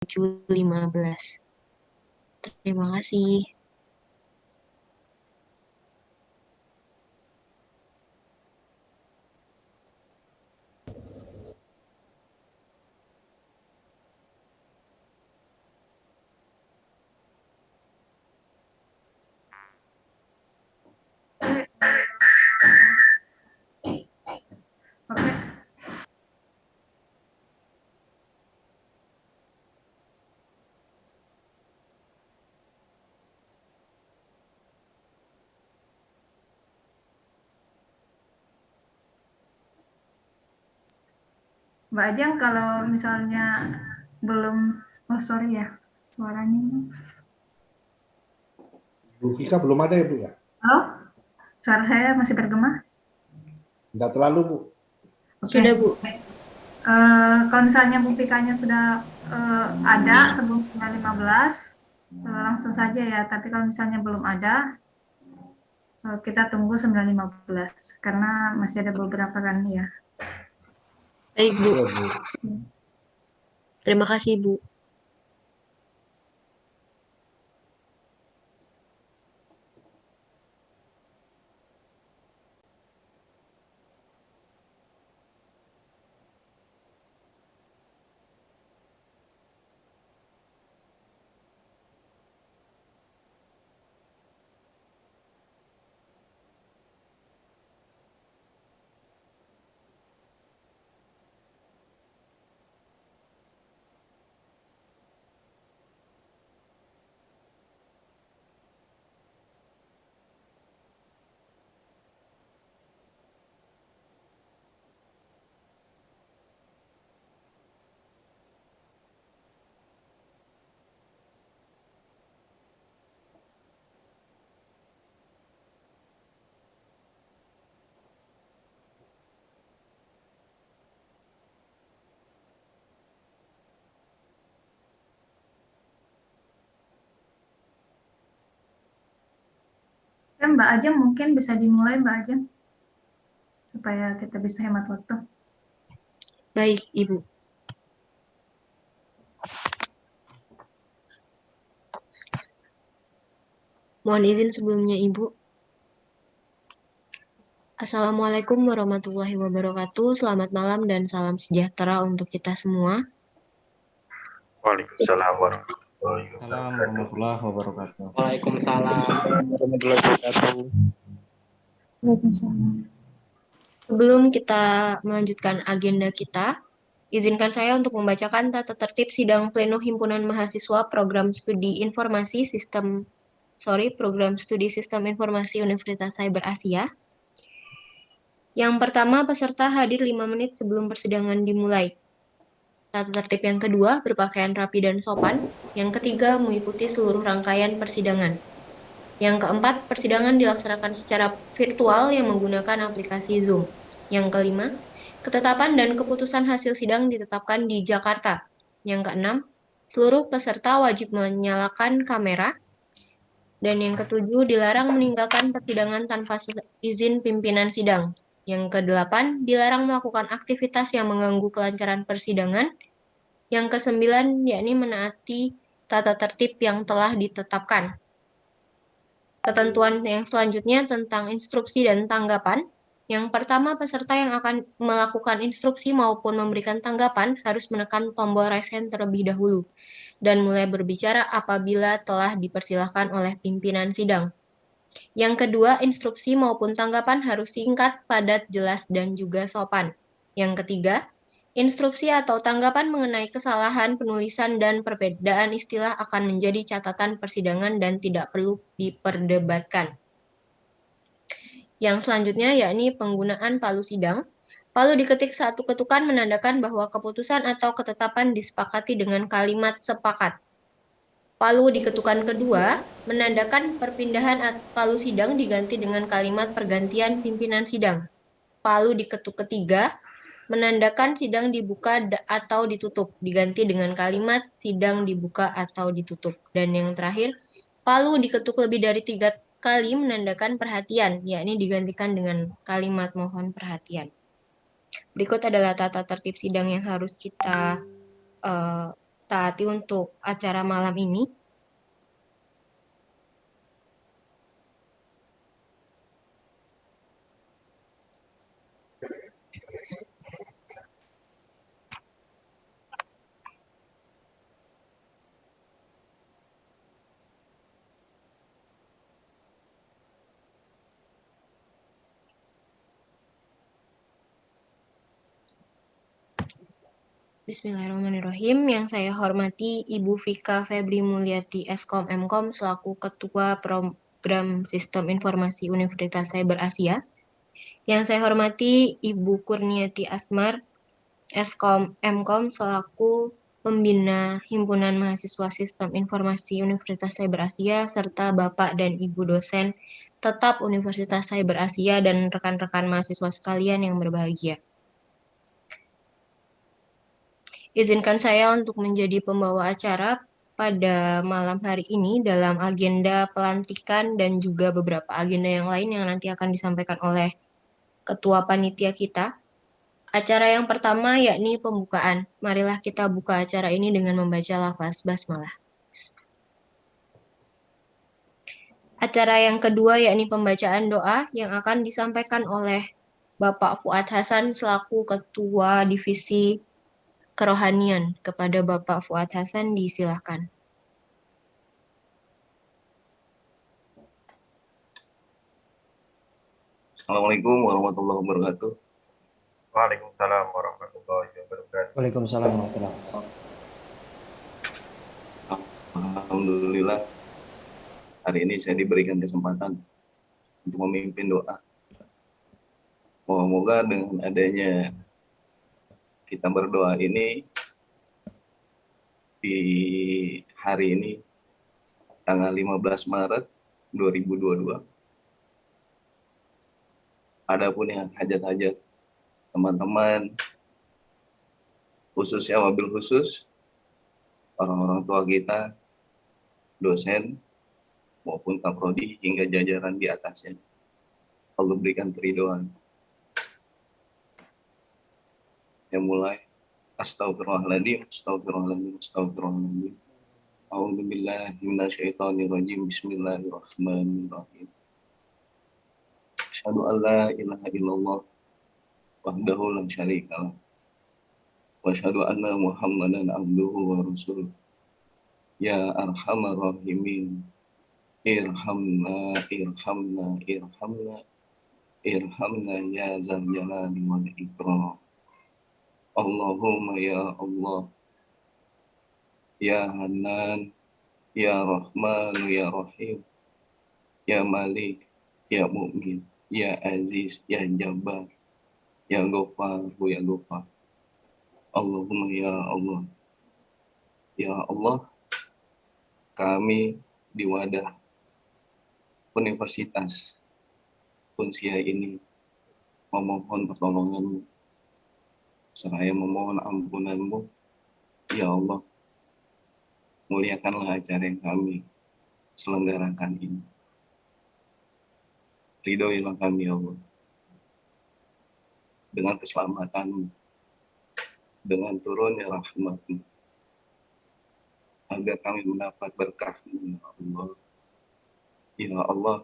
menuju 15. Terima kasih. Mbak Ajeng kalau misalnya belum, oh sorry ya, suaranya. Bu Fika belum ada ya Bu ya? Halo, suara saya masih bergema? Enggak terlalu Bu. Oke. Sudah, Bu. Eh, kalau misalnya Bu Fikanya sudah eh, ada sebelum 9.15, eh, langsung saja ya. Tapi kalau misalnya belum ada, eh, kita tunggu 9.15 karena masih ada beberapa kan ya. Baik, Bu. Iya. Terima kasih, Bu. Oke, Mbak Ajeng mungkin bisa dimulai Mbak Ajeng supaya kita bisa hemat waktu. Baik, Ibu. Mohon izin sebelumnya, Ibu. Assalamualaikum warahmatullahi wabarakatuh. Selamat malam dan salam sejahtera untuk kita semua. Waalaikumsalam warahmatullahi Assalamualaikum warahmatullahi wabarakatuh. Waalaikumsalam warahmatullahi wabarakatuh. Sebelum kita melanjutkan agenda kita, izinkan saya untuk membacakan tata tertib sidang pleno himpunan mahasiswa program studi informasi sistem sorry program studi sistem informasi Universitas Cyber Asia. Yang pertama, peserta hadir 5 menit sebelum persidangan dimulai. Tata tertib yang kedua, berpakaian rapi dan sopan. Yang ketiga, mengikuti seluruh rangkaian persidangan. Yang keempat, persidangan dilaksanakan secara virtual yang menggunakan aplikasi Zoom. Yang kelima, ketetapan dan keputusan hasil sidang ditetapkan di Jakarta. Yang keenam, seluruh peserta wajib menyalakan kamera. Dan yang ketujuh, dilarang meninggalkan persidangan tanpa izin pimpinan sidang. Yang kedelapan, dilarang melakukan aktivitas yang mengganggu kelancaran persidangan. Yang kesembilan, yakni menaati tata tertib yang telah ditetapkan. Ketentuan yang selanjutnya tentang instruksi dan tanggapan. Yang pertama, peserta yang akan melakukan instruksi maupun memberikan tanggapan harus menekan tombol raise hand terlebih dahulu dan mulai berbicara apabila telah dipersilahkan oleh pimpinan sidang. Yang kedua, instruksi maupun tanggapan harus singkat, padat, jelas, dan juga sopan. Yang ketiga, instruksi atau tanggapan mengenai kesalahan penulisan dan perbedaan istilah akan menjadi catatan persidangan dan tidak perlu diperdebatkan. Yang selanjutnya yakni penggunaan palu sidang. Palu diketik satu ketukan menandakan bahwa keputusan atau ketetapan disepakati dengan kalimat sepakat. Palu di ketukan kedua menandakan perpindahan palu sidang diganti dengan kalimat pergantian pimpinan sidang. Palu di ketuk ketiga menandakan sidang dibuka atau ditutup diganti dengan kalimat sidang dibuka atau ditutup. Dan yang terakhir, palu diketuk lebih dari tiga kali menandakan perhatian, yakni digantikan dengan kalimat mohon perhatian. Berikut adalah tata tertib sidang yang harus kita uh, taati untuk acara malam ini? Bismillahirrahmanirrahim. Yang saya hormati Ibu Vika Febri Mulyati Eskom Mkom selaku Ketua Program Sistem Informasi Universitas Cyber Asia. Yang saya hormati Ibu Kurniati Asmar Eskom Mkom selaku Pembina Himpunan Mahasiswa Sistem Informasi Universitas Cyber Asia serta Bapak dan Ibu dosen tetap Universitas Cyber Asia dan rekan-rekan mahasiswa sekalian yang berbahagia. Izinkan saya untuk menjadi pembawa acara pada malam hari ini dalam agenda pelantikan dan juga beberapa agenda yang lain yang nanti akan disampaikan oleh ketua panitia kita. Acara yang pertama yakni pembukaan. Marilah kita buka acara ini dengan membaca lafaz basmalah. Acara yang kedua yakni pembacaan doa yang akan disampaikan oleh Bapak Fuad Hasan selaku Ketua Divisi Kerohanian. Kepada Bapak Fuad Hasan disilahkan. Assalamualaikum warahmatullahi wabarakatuh. Waalaikumsalam warahmatullahi wabarakatuh. Waalaikumsalam warahmatullahi wabarakatuh. Alhamdulillah hari ini saya diberikan kesempatan untuk memimpin doa. Moga-moga dengan adanya kita berdoa ini di hari ini tanggal 15 Maret 2022 adapun yang hajat-hajat teman-teman khususnya wabil khusus orang-orang tua kita dosen maupun kaprodi hingga jajaran di atasnya. Allah berikan keridoan yang mulai astagfirullahaladzim astagfirullahaladzim astagfirullahaladzim A'udzubillahi minasyaitonirrajim Bismillahirrahmanirrahim Asyhadu an la ilaha illallah wahdahu la syarika. Wa asyhadu anna Muhammadan abduhu wa rasuluh. Ya arhamar rahimin. Irhamna, irhamna, irhamna. Irhamna ya zal jalali wal ikram. Allahumma ya Allah. Ya Hanan, Ya Rahman, Ya Rahim. Ya Malik, Ya Mu'min. Ya Aziz, Ya Jabbar, Ya Ghaffar, Ya Ghaffar. Allahumma Ya Allah. Ya Allah, kami di wadah Universitas Unsia ini memohon pertolonganmu seraya memohon ampunanmu. Ya Allah muliakanlah acara yang kami selenggarakan ini. Ridhoilah kami ya Allah dengan keselamatanmu dengan turunnya rahmatmu agar kami mendapat berkahmu ya Allah. Ya Allah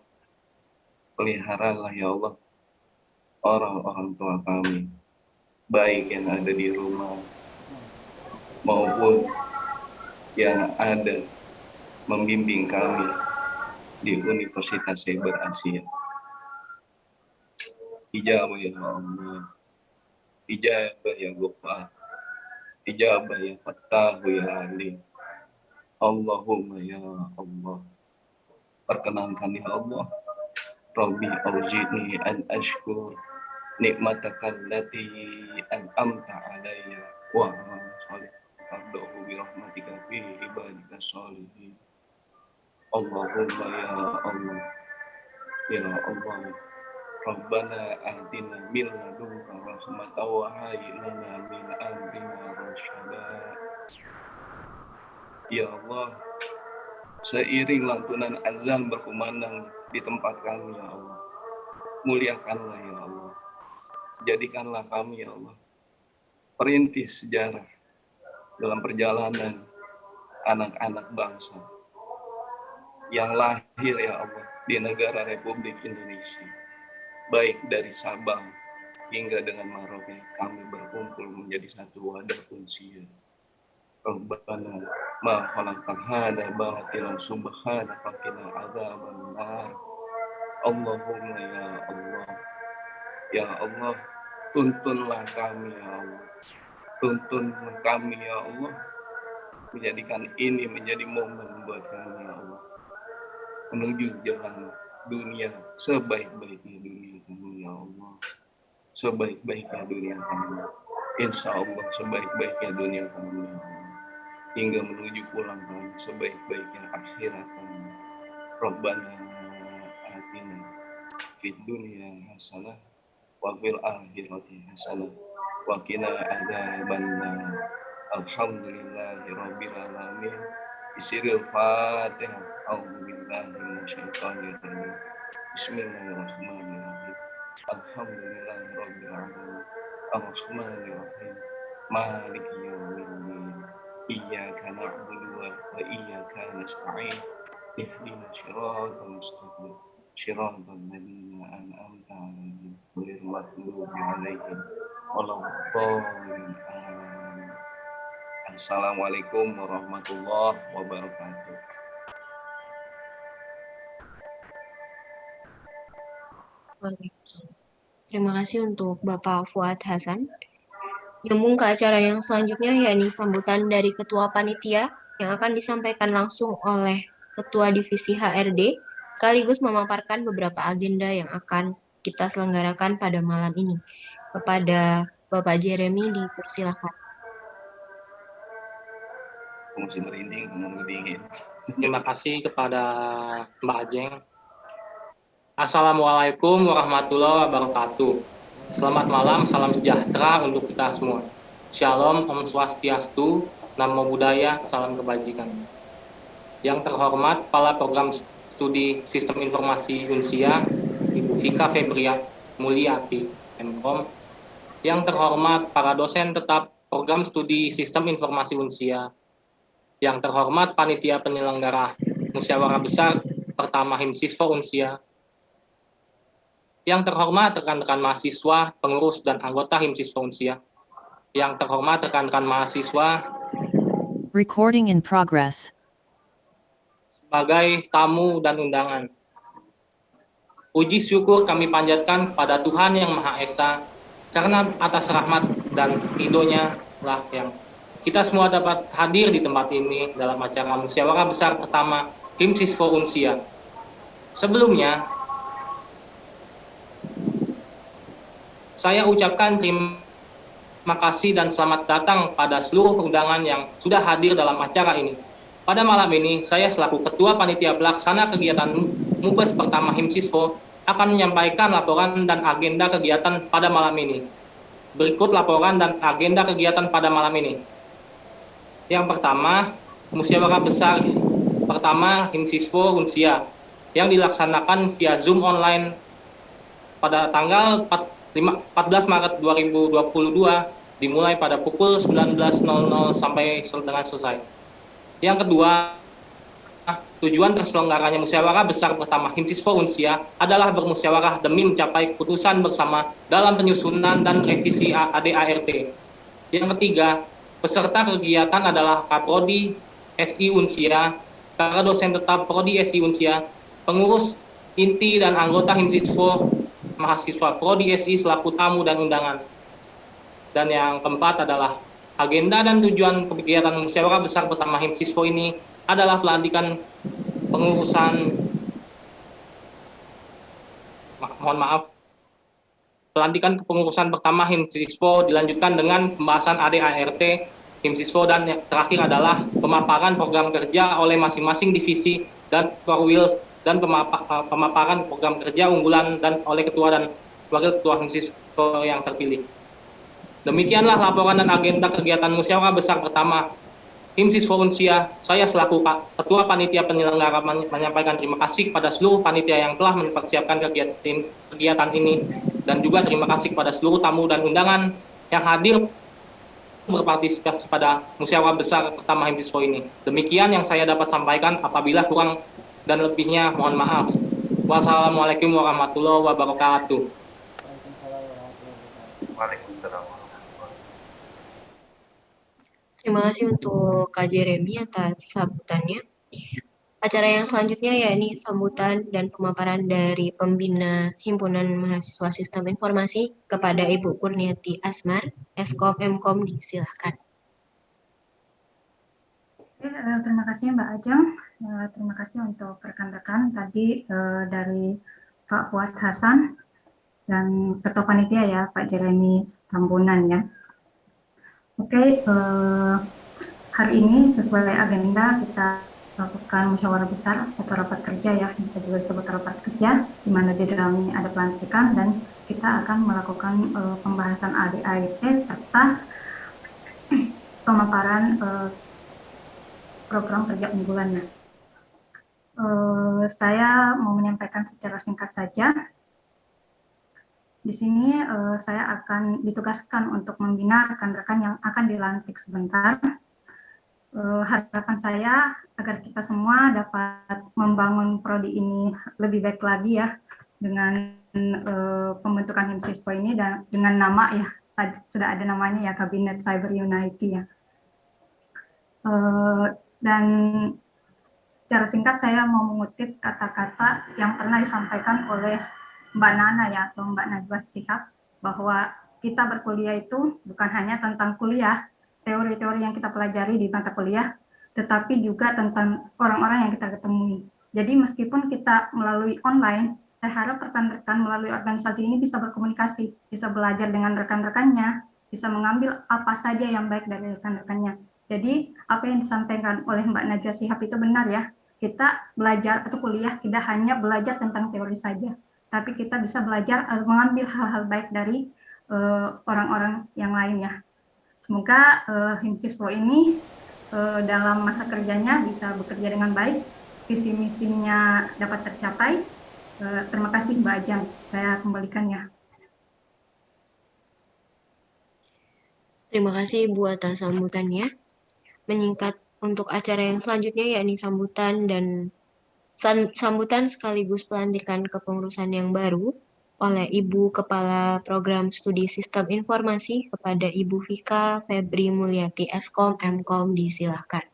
peliharalah ya Allah orang-orang tua kami baik yang ada di rumah maupun yang ada membimbing kami di Universitas Cyber Asia. Ijabah ya Allah. Ijabah ya Ghaffar. Ijabah ya Fattah ya Alim Allahumma ya Allah. Perkenankan ya Allah Rabbi auzini an ashkur nikmataka allati an'amta alayya wa amal salih abdahu bi rahmatika fi ibadika salihin Allahumma ya Allah ya Allah Rabbana atina min ladunka rahmatan wa hayyi lana min amrina rasyada. Ya Allah, seiring lantunan azan berkumandang di tempat kami ya Allah. Muliakanlah ya Allah. Jadikanlah kami ya Allah. Perintis sejarah dalam perjalanan anak-anak bangsa yang lahir ya Allah di negara Republik Indonesia baik dari Sabang hingga dengan Maroke kami berkumpul menjadi satu wadah unsia Rabbana ma khalaqta hada batilan subhana fakina adzaban nar Allahumma ya Allah ya Allah tuntunlah kami ya Allah. Tuntun kami ya Allah. Menjadikan ini menjadi momen buat kami ya Allah. Menuju jalan dunia sebaik-baiknya dunia kami ya Allah. Sebaik-baiknya dunia kami. Insya Allah sebaik-baiknya dunia kami ya Allah. Hingga menuju pulang kami sebaik-baiknya akhirat kami. Rabbana atina fid dunya hasanah wa fil akhirati hasanah. Wa qina adzabannar. Alhamdulillahi rabbil alamin. Bisiril fatihah a'udzubillahi minasyaitonir rajim bismillahirrahmanirrahim. Alhamdulillahi rabbil alamin. Arrahmanir rahim maliki yaumiddin iyyaka na'budu wa iyyaka nasta'in. Ihdina shiratal mustaqim shiratal ladzina an'amta 'alaihim ghairil maghdubi 'alaihim waladdallin amin Assalamualaikum warahmatullahi wabarakatuh. Terima kasih untuk Bapak Fuad Hasan. Nyambung ke acara yang selanjutnya yakni sambutan dari Ketua Panitia yang akan disampaikan langsung oleh Ketua Divisi HRD sekaligus memaparkan beberapa agenda yang akan kita selenggarakan pada malam ini. Kepada Bapak Jeremy dipersilahkan. Terima kasih kepada Mbak Ajeng. Assalamualaikum warahmatullahi wabarakatuh. Selamat malam, salam sejahtera untuk kita semua. Shalom, Om Swastiastu, Namo Buddhaya, salam kebajikan. Yang terhormat Kepala Program Studi Sistem Informasi Unsia, Ibu Vika Febria Mulyati, MKOM. Yang terhormat para dosen tetap Program Studi Sistem Informasi Unsia, yang terhormat panitia penyelenggara musyawarah besar pertama Himsiswa Unsia, yang terhormat rekan-rekan mahasiswa, pengurus dan anggota Himsiswa Unsia, yang terhormat rekan-rekan mahasiswa Recording in progress. Sebagai tamu dan undangan. Puji syukur kami panjatkan pada Tuhan Yang Maha Esa karena atas rahmat dan ridhonya lah yang kita semua dapat hadir di tempat ini dalam acara musyawarah besar pertama Himsiswa Unsia. Sebelumnya, saya ucapkan terima kasih dan selamat datang pada seluruh undangan yang sudah hadir dalam acara ini. Pada malam ini, saya selaku Ketua Panitia Pelaksana Kegiatan Mubes pertama Himsiswa akan menyampaikan laporan dan agenda kegiatan pada malam ini. Berikut laporan dan agenda kegiatan pada malam ini. Yang pertama, musyawarah besar pertama Himsiswa Unsia yang dilaksanakan via Zoom online pada tanggal 14 Maret 2022 dimulai pada pukul 19.00 sampai dengan selesai. Yang kedua, tujuan terselenggaranya musyawarah besar pertama Himsiswa Unsia adalah bermusyawarah demi mencapai keputusan bersama dalam penyusunan dan revisi ADART. Yang ketiga, peserta kegiatan adalah Kaprodi SI Unsia, para dosen tetap Prodi SI Unsia, pengurus inti dan anggota Himsiswa mahasiswa Prodi SI selaku tamu dan undangan. Dan yang keempat adalah agenda dan tujuan kegiatan musyawarah besar pertama Himsiswa ini adalah pelantikan pengurusan mohon maaf pelantikan kepengurusan pertama Himsiswa dilanjutkan dengan pembahasan ADART Himsiswa dan yang terakhir adalah pemaparan program kerja oleh masing-masing divisi dan Korwils dan pemaparan program kerja unggulan dan oleh ketua dan wakil ketua Himsiswa yang terpilih. Demikianlah laporan dan agenda kegiatan musyawarah besar pertama Himsiswa Unsia. Saya selaku Ketua Panitia Penyelenggara menyampaikan terima kasih kepada seluruh panitia yang telah mempersiapkan kegiatan, ini dan juga terima kasih kepada seluruh tamu dan undangan yang hadir berpartisipasi pada musyawarah besar pertama Himsiswa ini. Demikian yang saya dapat sampaikan. Apabila kurang dan lebihnya, mohon maaf. Wassalamualaikum warahmatullahi wabarakatuh. Waalaikumsalam Terima kasih untuk Kak Jeremy atas sambutannya. Acara yang selanjutnya yakni sambutan dan pemaparan dari pembina Himpunan Mahasiswa Sistem Informasi kepada Ibu Kurniati Asmar, Eskom Mkom, disilahkan. Oke, eh, terima kasih Mbak Ajeng. Eh, terima kasih untuk rekan-rekan tadi eh, dari Pak Fuad Hasan dan Ketua Panitia ya Pak Jeremy Tambunan ya. Oke, eh, hari ini sesuai agenda kita lakukan musyawarah besar atau rapat kerja ya, bisa juga disebut rapat kerja, di mana di dalamnya ada pelantikan dan kita akan melakukan eh, pembahasan ADART serta pemaparan eh, program kerja unggulannya. Eh, saya mau menyampaikan secara singkat saja. Di sini eh, saya akan ditugaskan untuk membina rekan-rekan yang akan dilantik sebentar. Eh, harapan saya agar kita semua dapat membangun prodi ini lebih baik lagi ya dengan eh, pembentukan HIMSISPO ini dan dengan nama ya sudah ada namanya ya Kabinet Cyber Unity ya. Eh, dan secara singkat saya mau mengutip kata-kata yang pernah disampaikan oleh Mbak Nana ya atau Mbak Najwa Shihab bahwa kita berkuliah itu bukan hanya tentang kuliah, teori-teori yang kita pelajari di mata kuliah, tetapi juga tentang orang-orang yang kita ketemui. Jadi meskipun kita melalui online, saya harap rekan-rekan melalui organisasi ini bisa berkomunikasi, bisa belajar dengan rekan-rekannya, bisa mengambil apa saja yang baik dari rekan-rekannya. Jadi apa yang disampaikan oleh Mbak Najwa Sihab itu benar ya. Kita belajar atau kuliah tidak hanya belajar tentang teori saja, tapi kita bisa belajar uh, mengambil hal-hal baik dari orang-orang uh, yang lainnya. Semoga uh, Himsiswo ini uh, dalam masa kerjanya bisa bekerja dengan baik, visi misinya dapat tercapai. Uh, terima kasih Mbak Ajang, saya kembalikan ya. Terima kasih Ibu atas sambutannya menyingkat untuk acara yang selanjutnya yakni sambutan dan sambutan sekaligus pelantikan kepengurusan yang baru oleh Ibu Kepala Program Studi Sistem Informasi kepada Ibu Vika Febri Mulyati Eskom Mkom disilahkan.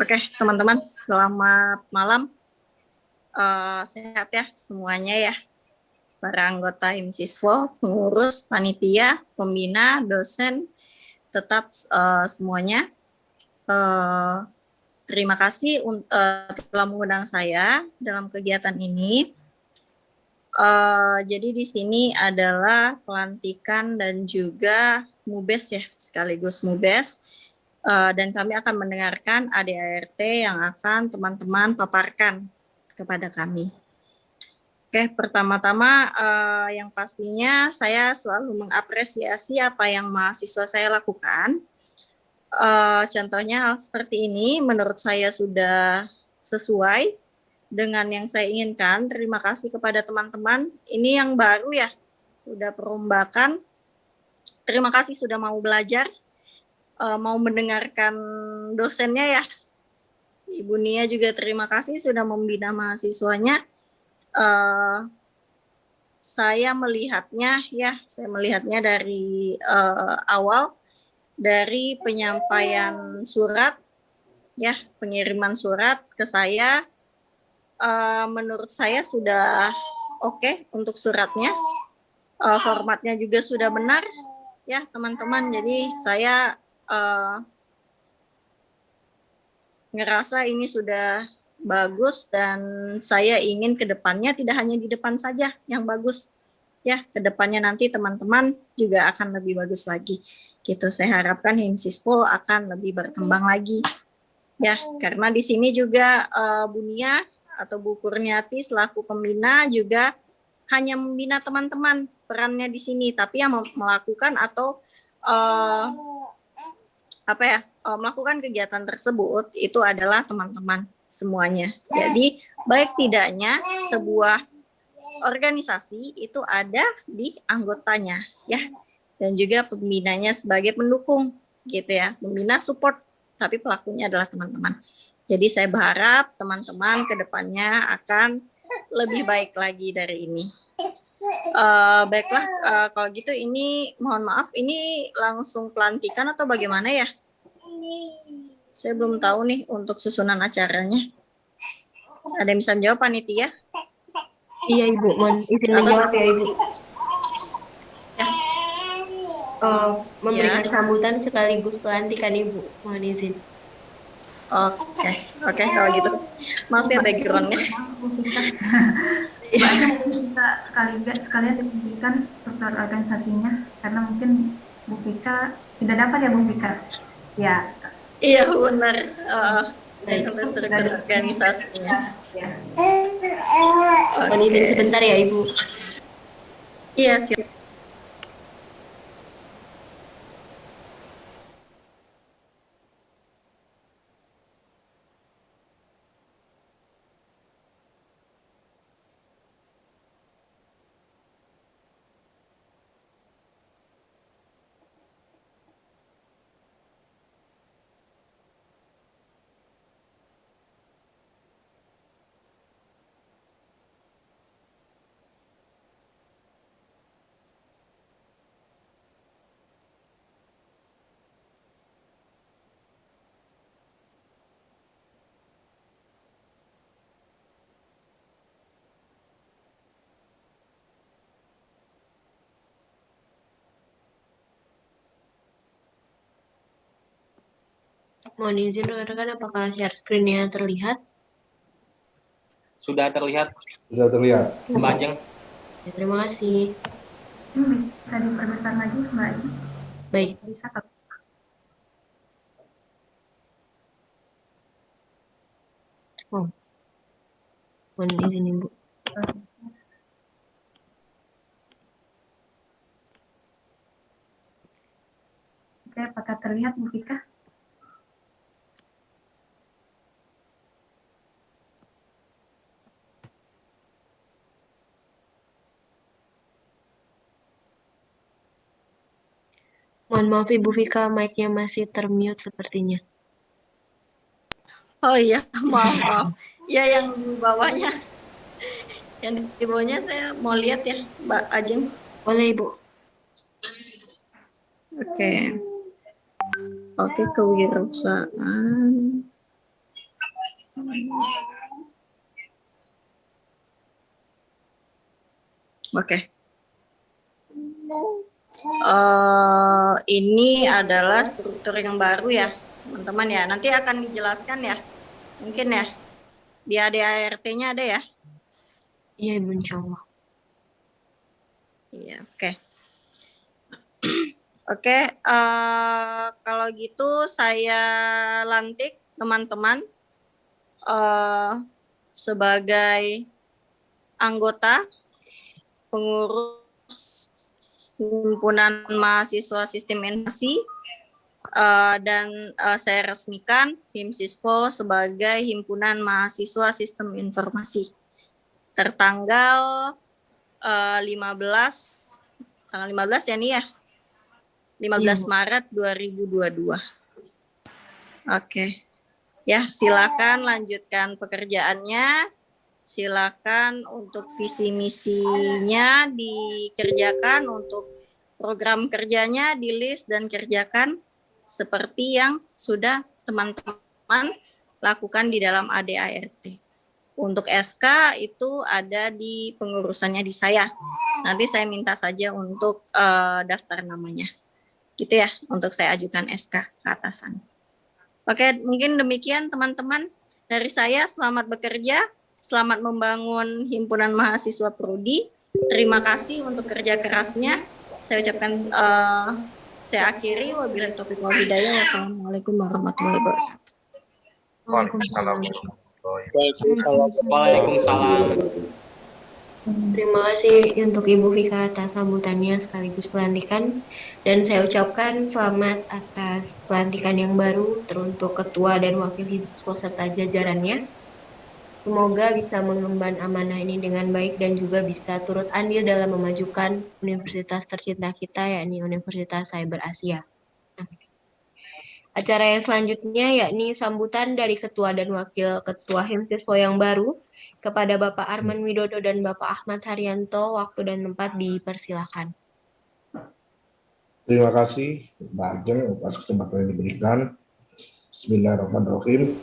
Oke, teman-teman, selamat malam. Uh, sehat ya semuanya ya para anggota HIMSISWO, pengurus, panitia, pembina, dosen, tetap uh, semuanya. Uh, terima kasih uh, telah mengundang saya dalam kegiatan ini. Uh, jadi di sini adalah pelantikan dan juga MUBES ya, sekaligus MUBES. Uh, dan kami akan mendengarkan ADART yang akan teman-teman paparkan kepada kami. Oke, pertama-tama uh, yang pastinya saya selalu mengapresiasi apa yang mahasiswa saya lakukan. Uh, contohnya hal seperti ini menurut saya sudah sesuai dengan yang saya inginkan. Terima kasih kepada teman-teman. Ini yang baru ya, sudah perombakan. Terima kasih sudah mau belajar, uh, mau mendengarkan dosennya ya. Ibu Nia juga terima kasih sudah membina mahasiswanya uh, saya melihatnya ya, saya melihatnya dari uh, awal dari penyampaian surat ya, pengiriman surat ke saya uh, menurut saya sudah oke okay untuk suratnya. Uh, formatnya juga sudah benar ya, teman-teman. Jadi saya uh, ngerasa ini sudah bagus dan saya ingin ke depannya tidak hanya di depan saja yang bagus. Ya ke depannya nanti teman-teman juga akan lebih bagus lagi. Gitu saya harapkan Himsispo akan lebih berkembang lagi. Ya karena di sini juga uh, Bunia atau Bu Kurniati selaku pembina juga hanya membina teman-teman perannya di sini tapi yang melakukan atau uh, apa ya uh, melakukan kegiatan tersebut itu adalah teman-teman semuanya. Jadi baik tidaknya sebuah organisasi itu ada di anggotanya ya. Dan juga pembinanya sebagai pendukung gitu ya. Pembina support tapi pelakunya adalah teman-teman. Jadi saya berharap teman-teman ke depannya akan lebih baik lagi dari ini. Uh, baiklah uh, kalau gitu ini mohon maaf ini langsung pelantikan atau bagaimana ya saya belum tahu nih untuk susunan acaranya ada yang bisa menjawab panitia Iya Ibu, mohon izin menjawab ya Ibu. Ya. Eh, memberikan Ya. sambutan sekaligus pelantikan Ibu, mohon izin. oke oke kalau gitu maaf ya backgroundnya Mbak mungkin bisa sekalian sekalian diberikan struktur organisasinya karena mungkin Bu Vika tidak dapat ya Bu Vika. Ya. Iya benar. Uh, Baik, untuk struktur organisasinya Ya. mohon izin sebentar ya Ibu. iya siap Mohon izin rekan-rekan apakah share screen-nya terlihat? Sudah terlihat Sudah terlihat. Mbak Ajeng? Ya, terima kasih. Ini bisa diperbesar lagi Mbak Aji. Baik, Bisa kalau mohon izin Ibu. Oke, apakah terlihat Bu Vika? Mohon maaf Ibu Vika, mic-nya masih termute sepertinya. oh iya maaf maaf ya yang di bawahnya yang di bawahnya saya mau lihat ya Mbak Ajeng Boleh Ibu. Oke. Oke, kewirausahaan. Oke. Eh, ini adalah struktur yang baru ya, teman-teman ya. Nanti akan dijelaskan ya, mungkin ya. Di ADART-nya ada ya? Iya Ibu, insya Allah. Iya, oke. Oke, eh, kalau gitu saya lantik teman-teman eh, sebagai anggota pengurus himpunan mahasiswa sistem informasi eh, dan eh, saya resmikan HIMSISPO sebagai himpunan mahasiswa sistem informasi. Tertanggal eh, 15 tanggal 15 ya nih ya? 15 Iya. Maret 2022 oke. Ya silakan lanjutkan pekerjaannya silakan untuk visi misinya dikerjakan untuk program kerjanya di list dan kerjakan seperti yang sudah teman-teman lakukan di dalam ADART. Untuk SK itu ada di pengurusannya di saya. Nanti saya minta saja untuk eh, daftar namanya. Gitu ya, untuk saya ajukan SK ke atasan. Oke, mungkin demikian teman-teman dari saya. Selamat bekerja, selamat membangun himpunan mahasiswa prodi. Terima kasih untuk kerja kerasnya. Saya ucapkan eh, saya akhiri wabillahi taufiq wal hidayah. Wassalamualaikum warahmatullahi wabarakatuh. Waalaikumsalam. Waalaikumsalam. Terima kasih untuk Ibu Vika atas sambutannya sekaligus pelantikan dan saya ucapkan selamat atas pelantikan yang baru teruntuk ketua dan wakil himpunan serta jajarannya. Semoga bisa mengemban amanah ini dengan baik dan juga bisa turut andil dalam memajukan universitas tercinta kita, yakni Universitas Cyber Asia. Acara yang selanjutnya yakni sambutan dari Ketua dan Wakil Ketua Himsiswo yang baru kepada Bapak Arman Widodo dan Bapak Ahmad Haryanto. Waktu dan tempat dipersilahkan. Terima kasih Mbak Ajeng atas kesempatan yang diberikan. Bismillahirrahmanirrahim.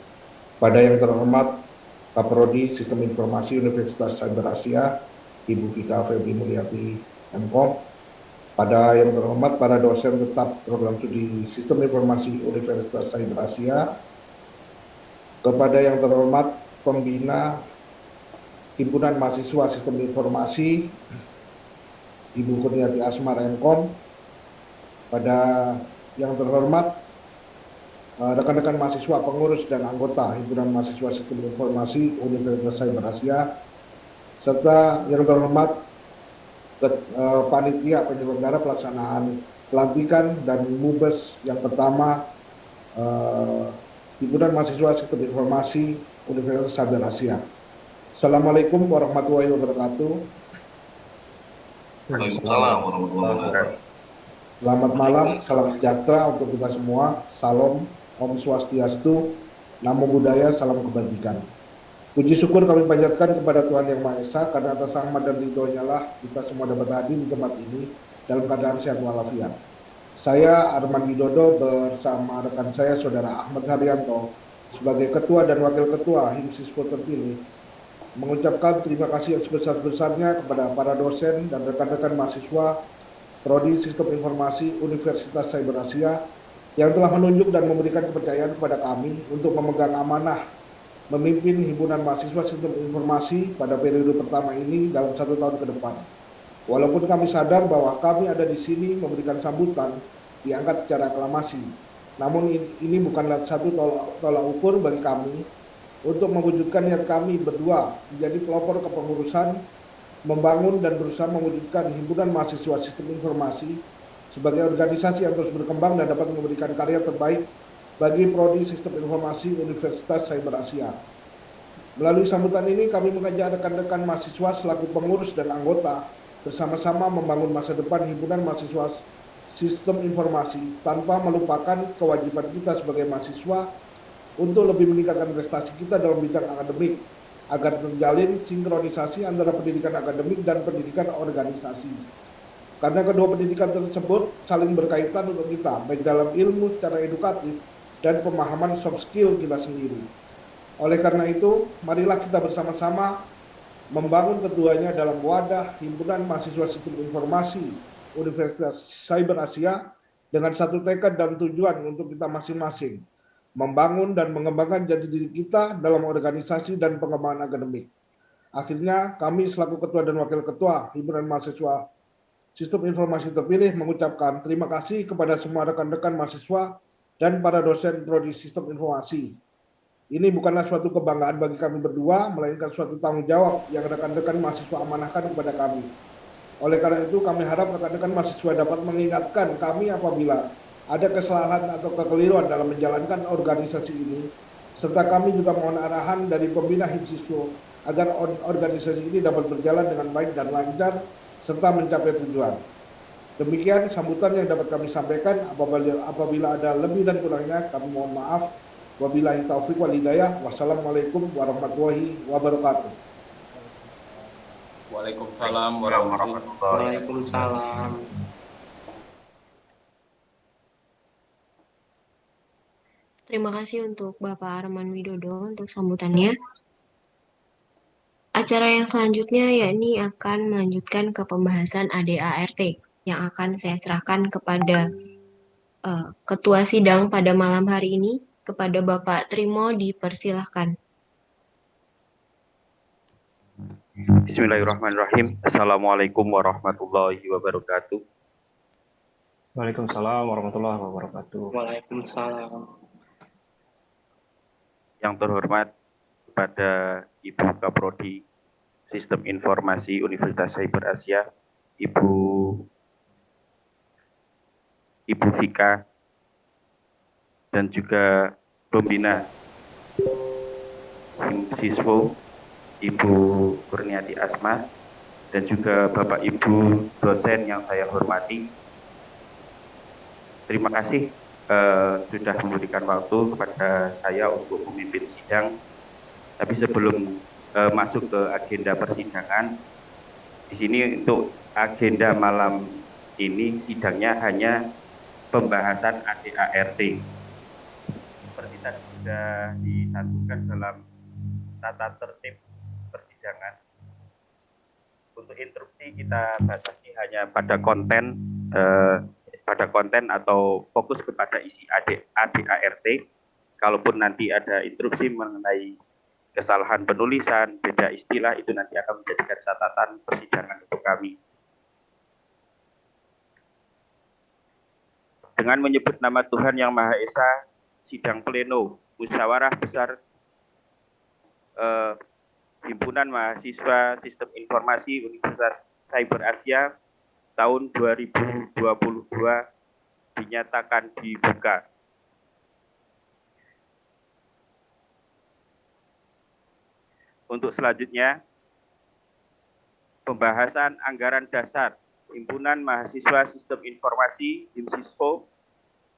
Pada yang terhormat Kaprodi Sistem Informasi Universitas Cyber Asia, Ibu Vika Febri Mulyati MKOM, pada yang terhormat para dosen tetap program studi Sistem Informasi Universitas Cyber Asia, kepada yang terhormat pembina Himpunan Mahasiswa Sistem Informasi, Ibu Kurniati Asmar MKOM, pada yang terhormat rekan-rekan mahasiswa pengurus dan anggota Himpunan Mahasiswa Sistem Informasi Universitas Cyber Asia, serta yang terhormat uh, panitia penyelenggara pelaksanaan pelantikan dan mubes yang pertama uh, Himpunan Mahasiswa Sistem Informasi Universitas Cyber Asia. Assalamualaikum warahmatullahi wabarakatuh. Waalaikumsalam warahmatullahi wabarakatuh. Selamat malam, salam sejahtera untuk kita semua. Salam Om Swastiastu, Namo Buddhaya, Salam Kebajikan. Puji syukur kami panjatkan kepada Tuhan Yang Maha Esa karena atas rahmat dan ridhonya lah kita semua dapat hadir di tempat ini dalam keadaan sehat walafiat. Saya Arman Widodo bersama rekan saya Saudara Ahmad Haryanto sebagai Ketua dan Wakil Ketua Himsispo terpilih mengucapkan terima kasih yang sebesar-besarnya kepada para dosen dan rekan-rekan mahasiswa Prodi Sistem Informasi Universitas Cyber Asia yang telah menunjuk dan memberikan kepercayaan kepada kami untuk memegang amanah memimpin himpunan mahasiswa sistem informasi pada periode pertama ini dalam satu tahun ke depan. Walaupun kami sadar bahwa kami ada di sini memberikan sambutan diangkat secara aklamasi, namun ini bukanlah satu tolak ukur bagi kami untuk mewujudkan niat kami berdua menjadi pelopor kepengurusan, membangun dan berusaha mewujudkan himpunan mahasiswa sistem informasi sebagai organisasi yang terus berkembang dan dapat memberikan karya terbaik bagi Prodi Sistem Informasi Universitas Cyber Asia. Melalui sambutan ini kami mengajak rekan-rekan mahasiswa selaku pengurus dan anggota bersama-sama membangun masa depan himpunan mahasiswa sistem informasi tanpa melupakan kewajiban kita sebagai mahasiswa untuk lebih meningkatkan prestasi kita dalam bidang akademik agar terjalin sinkronisasi antara pendidikan akademik dan pendidikan organisasi. Karena kedua pendidikan tersebut saling berkaitan untuk kita, baik dalam ilmu secara edukatif dan pemahaman soft skill kita sendiri. Oleh karena itu, marilah kita bersama-sama membangun keduanya dalam wadah Himpunan Mahasiswa Sistem Informasi Universitas Cyber Asia dengan satu tekad dan tujuan untuk kita masing-masing, membangun dan mengembangkan jati diri kita dalam organisasi dan pengembangan akademik. Akhirnya, kami selaku Ketua dan Wakil Ketua Himpunan Mahasiswa Sistem Informasi Terpilih mengucapkan terima kasih kepada semua rekan-rekan mahasiswa dan para dosen Prodi Sistem Informasi. Ini bukanlah suatu kebanggaan bagi kami berdua, melainkan suatu tanggung jawab yang rekan-rekan mahasiswa amanahkan kepada kami. Oleh karena itu, kami harap rekan-rekan mahasiswa dapat mengingatkan kami apabila ada kesalahan atau kekeliruan dalam menjalankan organisasi ini, serta kami juga mohon arahan dari pembina Himsiswo agar organisasi ini dapat berjalan dengan baik dan lancar serta mencapai tujuan. Demikian sambutan yang dapat kami sampaikan. Apabila, apabila ada lebih dan kurangnya, kami mohon maaf. Wabillahi taufiq wal hidayah. Wassalamualaikum warahmatullahi wabarakatuh. Waalaikumsalam warahmatullahi wabarakatuh. Waalaikumsalam. Terima kasih untuk Bapak Arman Widodo untuk sambutannya. Acara yang selanjutnya yakni akan melanjutkan ke pembahasan ADART yang akan saya serahkan kepada uh, Ketua Sidang pada malam hari ini, kepada Bapak Trimo dipersilahkan. Bismillahirrahmanirrahim. Assalamualaikum warahmatullahi wabarakatuh. Waalaikumsalam warahmatullahi wabarakatuh. Waalaikumsalam. Yang terhormat kepada Ibu Kaprodi Sistem Informasi Universitas Cyber Asia, Ibu Ibu Vika, dan juga pembina siswa Ibu Kurniati Asma, dan juga Bapak Ibu dosen yang saya hormati. Terima kasih eh, sudah memberikan waktu kepada saya untuk memimpin sidang. Tapi sebelum eh, masuk ke agenda persidangan, di sini untuk agenda malam ini sidangnya hanya pembahasan ADART. Seperti tadi sudah disatukan dalam tata tertib persidangan. Untuk instruksi kita batasi hanya pada konten eh, pada konten atau fokus kepada isi AD, ADART. Kalaupun nanti ada instruksi mengenai kesalahan penulisan, beda istilah itu nanti akan menjadikan catatan persidangan untuk kami. Dengan menyebut nama Tuhan Yang Maha Esa, sidang pleno musyawarah besar eh, Himpunan Mahasiswa Sistem Informasi Universitas Cyber Asia tahun 2022 dinyatakan dibuka. Untuk selanjutnya, pembahasan anggaran dasar Himpunan Mahasiswa Sistem Informasi HIMSISFO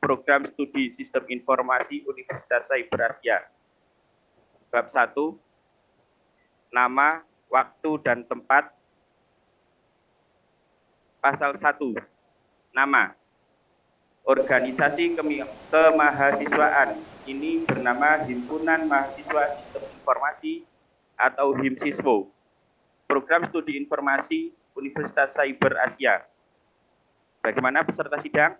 Program Studi Sistem Informasi Universitas Cyber Asia. Bab 1, nama, waktu, dan tempat. Pasal 1, nama. Organisasi kemahasiswaan ini bernama Himpunan Mahasiswa Sistem Informasi atau HIMSISWO. Program Studi Informasi Universitas Cyber Asia. Bagaimana peserta sidang?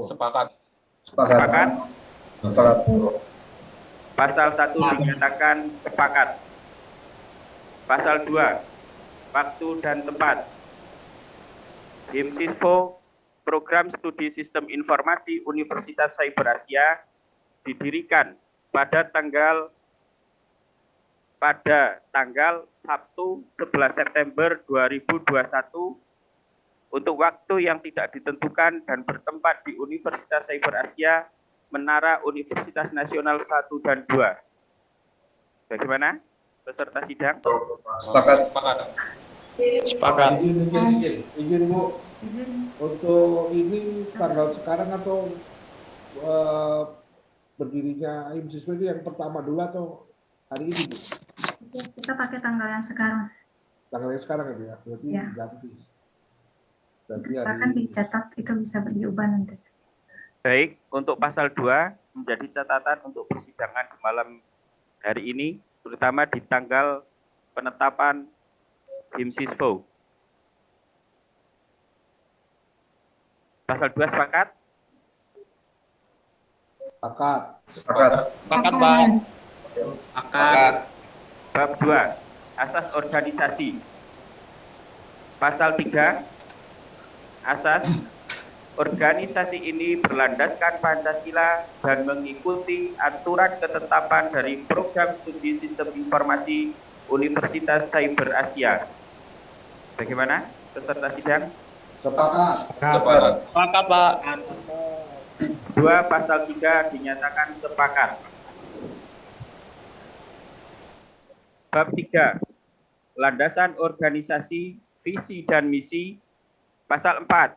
Sepakat. Sepakat? Sepakat. Pasal 1 dinyatakan sepakat. Pasal 2, waktu dan tempat. HIMSISFO, Program Studi Sistem Informasi Universitas Cyber Asia, didirikan pada tanggal pada tanggal Sabtu 11 September 2021 untuk waktu yang tidak ditentukan dan bertempat di Universitas Cyber Asia Menara Universitas Nasional 1 dan 2. Bagaimana peserta sidang? Sepakat. Sepakat. Sepakat. Izin, izin, izin, izin Bu. Untuk ini tanggal sekarang atau eh, berdirinya IM siswa ini yang pertama dulu atau hari ini Bu? Kita pakai tanggal yang sekarang. Tanggal yang sekarang ya Bu ya? Berarti Ya. ganti. Berarti Silakan hari dicatat, itu bisa diubah nanti. Baik, untuk pasal 2 menjadi catatan untuk persidangan di malam hari ini, terutama di tanggal penetapan HIMSISFO. Pasal 2 sepakat? Sepakat. Sepakat. Sepakat, Pak. Sepakat. Bab 2, asas organisasi. Pasal 3, asas organisasi ini berlandaskan Pancasila dan mengikuti aturan ketetapan dari program studi sistem informasi Universitas Cyber Asia. Bagaimana peserta sidang? Sepakat. Sepakat. Sepakat, Pak. Dua pasal 3 dinyatakan sepakat. Bab 3. Landasan organisasi, visi dan misi. Pasal 4.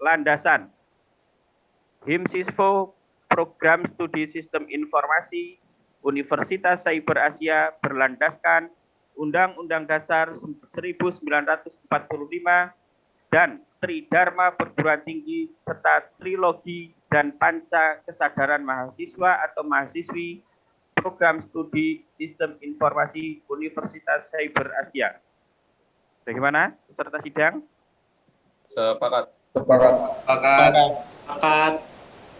Landasan. HIMSISFO Program Studi Sistem Informasi Universitas Cyber Asia berlandaskan Undang-Undang Dasar 1945 dan Tridharma Perguruan Tinggi serta Trilogi dan Panca Kesadaran Mahasiswa atau Mahasiswi Program Studi Sistem Informasi Universitas Cyber Asia. Bagaimana peserta sidang? Sepakat. Sepakat. Sepakat. Sepakat.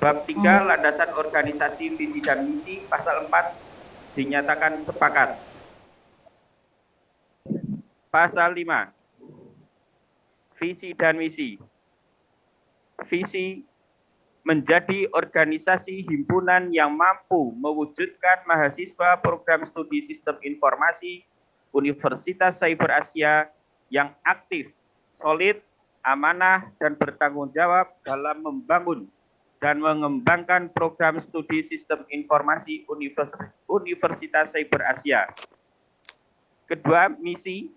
Bab 3 landasan organisasi visi dan misi pasal 4 dinyatakan sepakat. Pasal 5 visi dan misi. Visi menjadi organisasi himpunan yang mampu mewujudkan mahasiswa program studi sistem informasi Universitas Cyber Asia yang aktif, solid, amanah, dan bertanggung jawab dalam membangun dan mengembangkan program studi sistem informasi Univers Universitas Cyber Asia. Kedua, misi.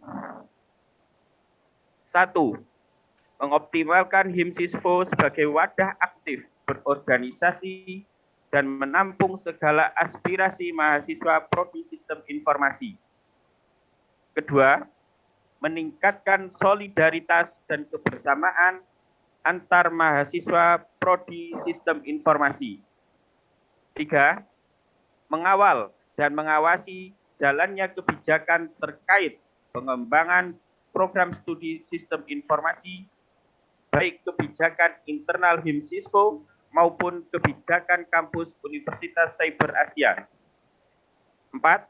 Satu, mengoptimalkan HIMSISFO sebagai wadah aktif berorganisasi dan menampung segala aspirasi mahasiswa prodi sistem informasi. Kedua, meningkatkan solidaritas dan kebersamaan antar mahasiswa prodi sistem informasi. Tiga, mengawal dan mengawasi jalannya kebijakan terkait pengembangan program studi sistem informasi, baik kebijakan internal HIMSISKO maupun kebijakan kampus Universitas Cyber Asia. Empat,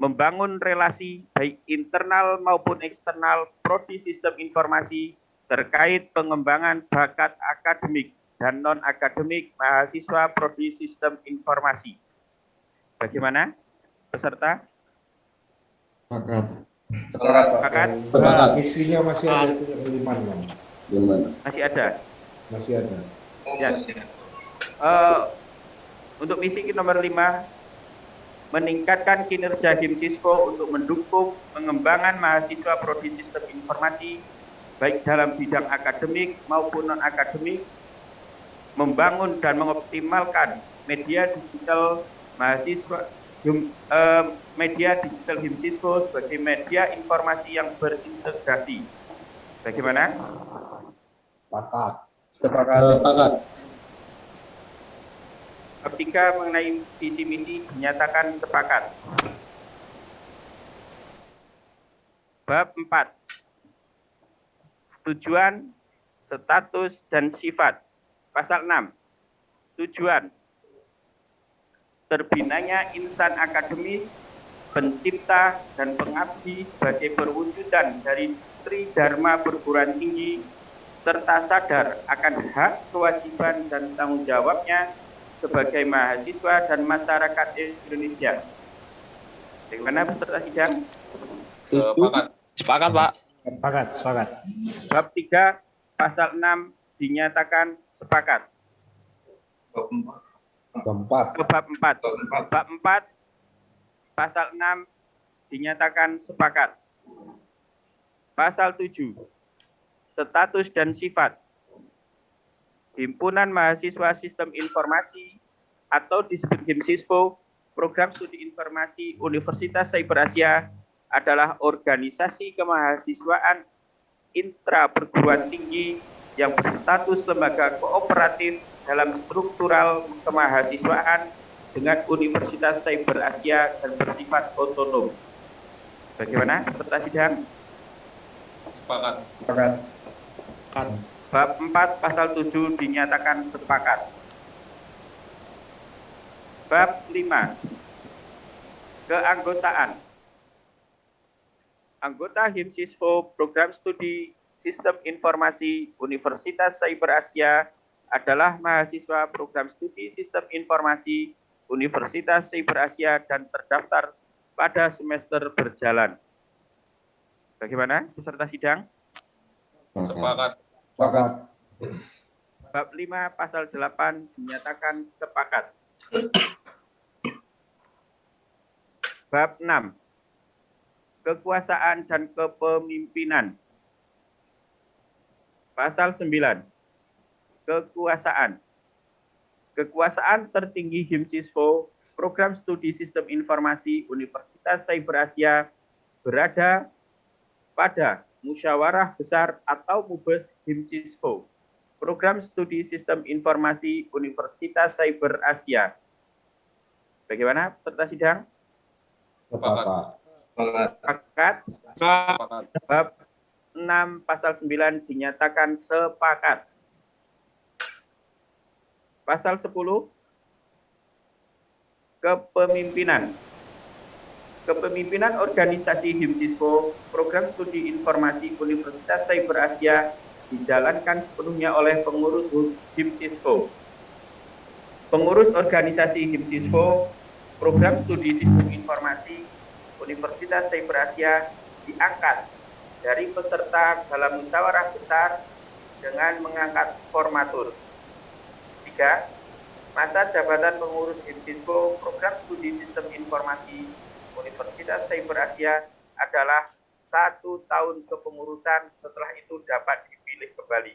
membangun relasi baik internal maupun eksternal prodi sistem informasi terkait pengembangan bakat akademik dan non-akademik mahasiswa prodi sistem informasi. Bagaimana? Peserta? Sepakat. Sepakat. Sepakat. Sepakat. Misinya masih ada itu lima. Masih ada? Masih ada. Ya. Uh, untuk misi nomor lima, meningkatkan kinerja HIMSISKO untuk mendukung pengembangan mahasiswa prodi sistem informasi baik dalam bidang akademik maupun non-akademik, membangun dan mengoptimalkan media digital mahasiswa uh, media digital HIMSISKO sebagai media informasi yang berintegrasi. Bagaimana? Sepakat. Sepakat. Sepakat. Bab 3 mengenai visi misi dinyatakan sepakat. Bab 4. Tujuan, status, dan sifat. Pasal 6. Tujuan, terbinanya insan akademis, pencipta, dan pengabdi sebagai perwujudan dari Tridharma perguruan tinggi, serta sadar akan hak, kewajiban, dan tanggung jawabnya sebagai mahasiswa dan masyarakat Indonesia. Bagaimana peserta sidang? Sepakat. Sepakat, Pak. Sepakat, sepakat. Bab 3, pasal 6 dinyatakan sepakat. Keempat. Bab 4. Bab 4 pasal 6 dinyatakan sepakat. Pasal 7. Status dan sifat. Himpunan Mahasiswa Sistem Informasi atau disebut HIMSISFO, Program Studi Informasi Universitas Cyber Asia adalah organisasi kemahasiswaan intra perguruan tinggi yang berstatus lembaga kooperatif dalam struktural kemahasiswaan dengan Universitas Cyber Asia dan bersifat otonom. Bagaimana peserta sidang? Sepakat. Sepakat. Bab 4 pasal 7 dinyatakan sepakat. Bab 5. Keanggotaan. Anggota HIMSISFO Program Studi Sistem Informasi Universitas Cyber Asia adalah mahasiswa program studi Sistem Informasi Universitas Cyber Asia dan terdaftar pada semester berjalan. Bagaimana peserta sidang? Sepakat. Sepakat. Bab 5 pasal 8 dinyatakan sepakat. Bab 6. Kekuasaan dan kepemimpinan. Pasal 9 kekuasaan. Kekuasaan tertinggi HIMSISFO, Program Studi Sistem Informasi Universitas Cyber Asia, berada pada Musyawarah Besar atau MUBES HIMSISFO, Program Studi Sistem Informasi Universitas Cyber Asia. Bagaimana peserta sidang? Sepakat. Sepakat. Sepakat. Bab 6 pasal 9 dinyatakan sepakat. Pasal 10 kepemimpinan. Kepemimpinan organisasi HIMSISKO, Program Studi Informasi Universitas Cyber Asia dijalankan sepenuhnya oleh pengurus HIMSISKO. Pengurus organisasi HIMSISKO, Program Studi Sistem Informasi Universitas Cyber Asia diangkat dari peserta dalam musyawarah besar dengan mengangkat formatur. Tiga, masa jabatan pengurus HIMSISKO Program Studi Sistem Informasi Universitas Cyber Asia adalah satu tahun kepengurusan setelah itu dapat dipilih kembali.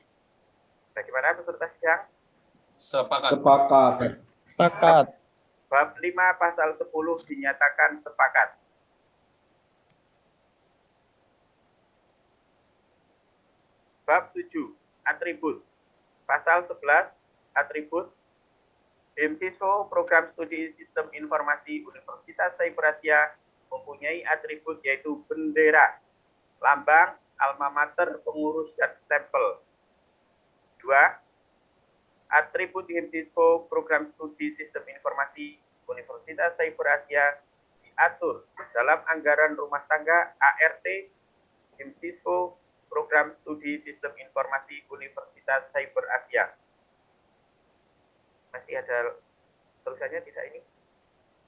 Bagaimana peserta sidang? Sepakat. Sepakat. Sepakat. Bab 5 pasal 10 dinyatakan sepakat. Bab 7 atribut. Pasal 11 atribut HIMSISO Program Studi Sistem Informasi Universitas Cyber Asia mempunyai atribut yaitu bendera, lambang, alma mater, pengurus, dan stempel. Dua, atribut HIMSISO Program Studi Sistem Informasi Universitas Cyber Asia diatur dalam anggaran rumah tangga ART HIMSISO Program Studi Sistem Informasi Universitas Cyber Asia. Masih ada tulisannya tidak ini?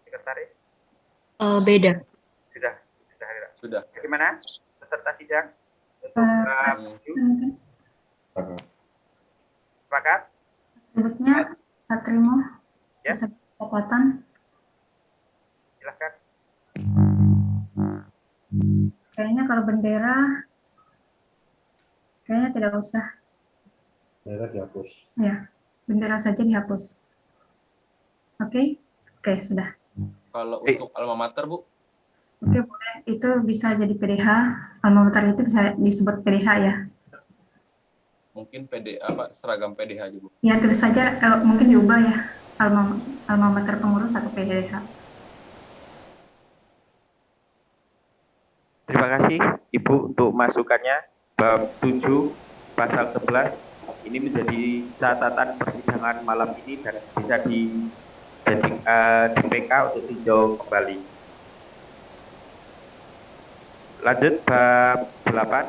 Sekretaris? Eh, beda. Sudah, sudah ada. Sudah. Bagaimana peserta sidang? Untuk bab tujuh? Sepakat? Atributnya Patrimo, Ya. kesepakatan. Silahkan. Kayaknya kalau bendera, kayaknya tidak usah. Daerah dihapus. Ya, bendera saja dihapus. Oke, oke sudah. Kalau Eh. untuk alma mater, Bu, Oke boleh. Itu bisa jadi PDH. Alma mater itu bisa disebut PDH ya. mungkin PD apa seragam PDH aja, Bu. Ya terus saja eh, mungkin diubah ya. Alma alma mater pengurus atau PDH. Terima kasih Ibu untuk masukannya. Bab 7 pasal 11 ini menjadi catatan persidangan malam ini dan bisa di jadi eh, di PK untuk tinjau kembali. Lanjut bab 8.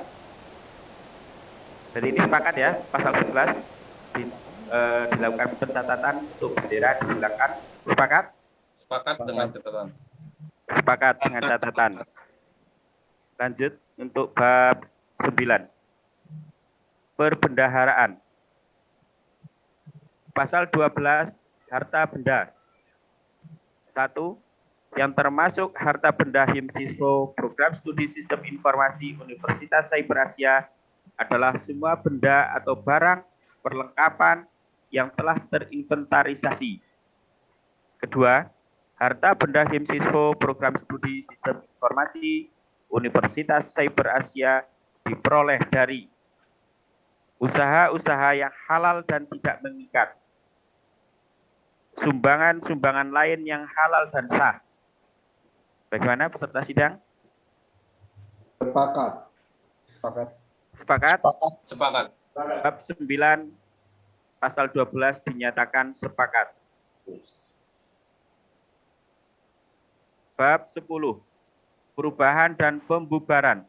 Jadi ini sepakat ya pasal 11 di, eh, dilakukan pencatatan untuk bendera dihilangkan. Sepakat? Sepakat dengan catatan. Sepakat dengan catatan. Lanjut untuk bab 9. Perbendaharaan. Pasal 12 harta benda. Satu, yang termasuk harta benda HIMSISWO Program Studi Sistem Informasi Universitas Cyber Asia adalah semua benda atau barang perlengkapan yang telah terinventarisasi. Kedua, harta benda HIMSISWO Program Studi Sistem Informasi Universitas Cyber Asia diperoleh dari usaha-usaha yang halal dan tidak mengikat, sumbangan-sumbangan lain yang halal dan sah. Bagaimana peserta sidang? Sepakat. Sepakat. Sepakat? Sepakat. Bab 9 pasal 12 dinyatakan sepakat. Bab 10 perubahan dan pembubaran.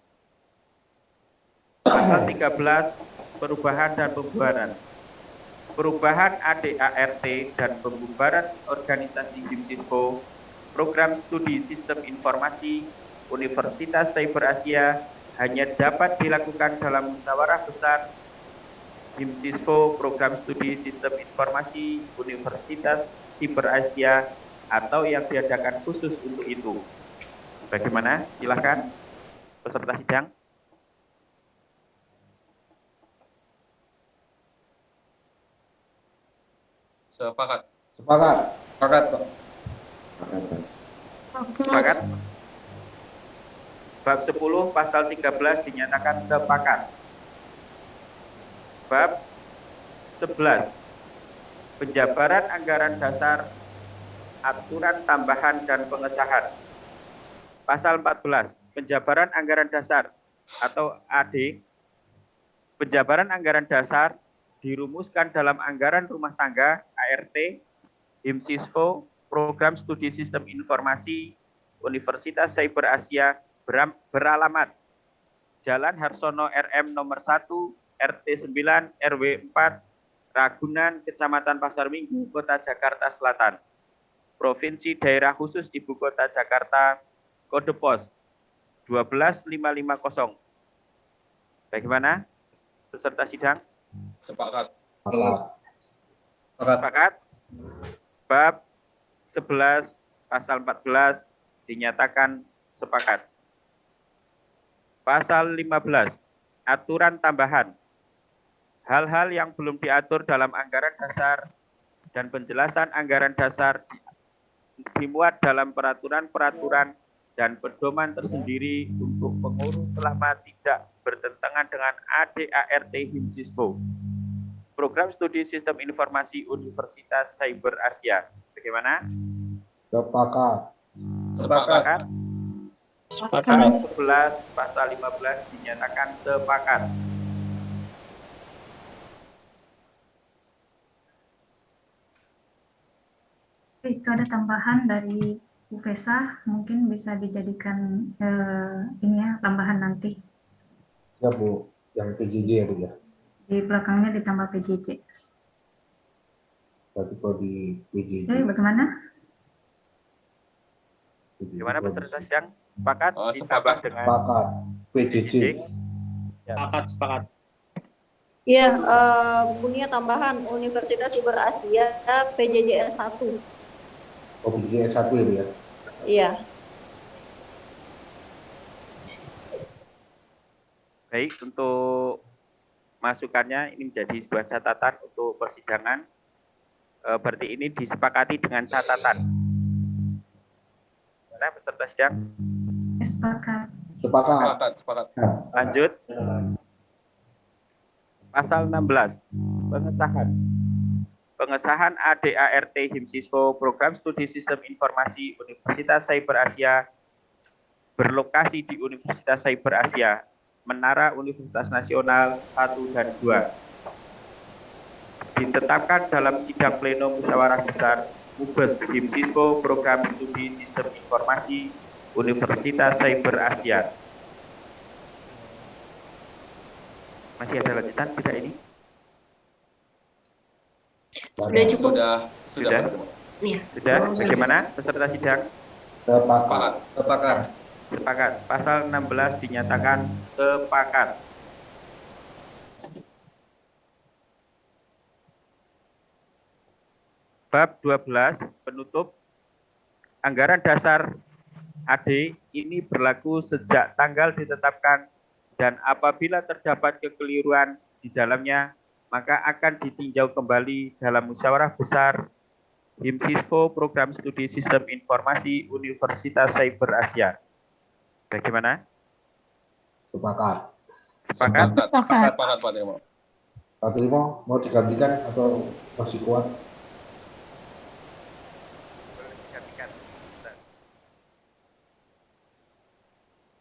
Pasal 13 perubahan dan pembubaran. Perubahan ADART dan pembubaran organisasi HIMSISKO Program Studi Sistem Informasi Universitas Cyber Asia hanya dapat dilakukan dalam musyawarah besar HIMSISKO Program Studi Sistem Informasi Universitas Cyber Asia atau yang diadakan khusus untuk itu. Bagaimana? Silahkan peserta sidang. Sepakat. Sepakat. Sepakat, Pak. Sepakat? Bab 10 pasal 13 dinyatakan sepakat. Bab 11 penjabaran anggaran dasar aturan tambahan dan pengesahan. Pasal 14 penjabaran anggaran dasar atau AD penjabaran anggaran dasar dirumuskan dalam anggaran rumah tangga ART HIMSISFO Program Studi Sistem Informasi Universitas Cyber Asia beralamat. Jalan Harsono RM nomor 1 RT 9 RW 4 Ragunan Kecamatan Pasar Minggu Kota Jakarta Selatan. Provinsi Daerah Khusus Ibu Kota Jakarta kode pos 12550 Bagaimana? Peserta sidang? Sepakat. Sepakat. Sepakat. Bab 11 pasal 14 dinyatakan sepakat. Pasal 15 aturan tambahan. Hal-hal yang belum diatur dalam anggaran dasar dan penjelasan anggaran dasar dimuat dalam peraturan-peraturan dan pedoman tersendiri untuk pengurus selama tidak bertentangan dengan ADART HIMSISPO. Program Studi Sistem Informasi Universitas Cyber Asia. Bagaimana? Sepakat. Sepakat. Pasal 11, pasal 15 dinyatakan sepakat. Oke, itu ada tambahan dari Bu Fesa, mungkin bisa dijadikan eh, ini ya, tambahan nanti. Ya Bu, yang PJJ ya Bu ya. Di belakangnya ditambah PJJ. Berarti kalau di PJJ. Oke, bagaimana? Gimana peserta sidang? Sepakat? Oh, sepakat. dengan Sepakat. PJJ. Sepakat, sepakat. Iya, eh, punya tambahan Universitas Cyber Asia PJJ S1. Oh, PJJ S1 ya Bu ya. Iya. Baik, untuk masukannya ini menjadi sebuah catatan untuk persidangan. Eh, berarti ini disepakati dengan catatan. Mana peserta sidang? Sepakat. Sepakat. Sepakat, sepakat. Lanjut. Pasal 16, pengesahan. Pengesahan ADART HIMSISWO Program Studi Sistem Informasi Universitas Cyber Asia berlokasi di Universitas Cyber Asia, Menara Universitas Nasional 1 dan 2. Ditetapkan dalam sidang pleno musyawarah besar MUBES HIMSISWO Program Studi Sistem Informasi Universitas Cyber Asia. Masih ada lanjutan tidak ini? Sudah cukup. Sudah, sudah. Sudah? Iya. Oh, sudah. Bagaimana peserta sidang? Sepakat. Sepakat. Sepakat. Pasal 16 dinyatakan sepakat. Bab 12 penutup anggaran dasar AD ini berlaku sejak tanggal ditetapkan dan apabila terdapat kekeliruan di dalamnya maka akan ditinjau kembali dalam musyawarah besar HIMSISFO Program Studi Sistem Informasi Universitas Cyber Asia. Bagaimana? Sepakat. Sepakat? Sepakat, sepakat Pak Trimo. Pak Trimo mau digantikan atau masih kuat?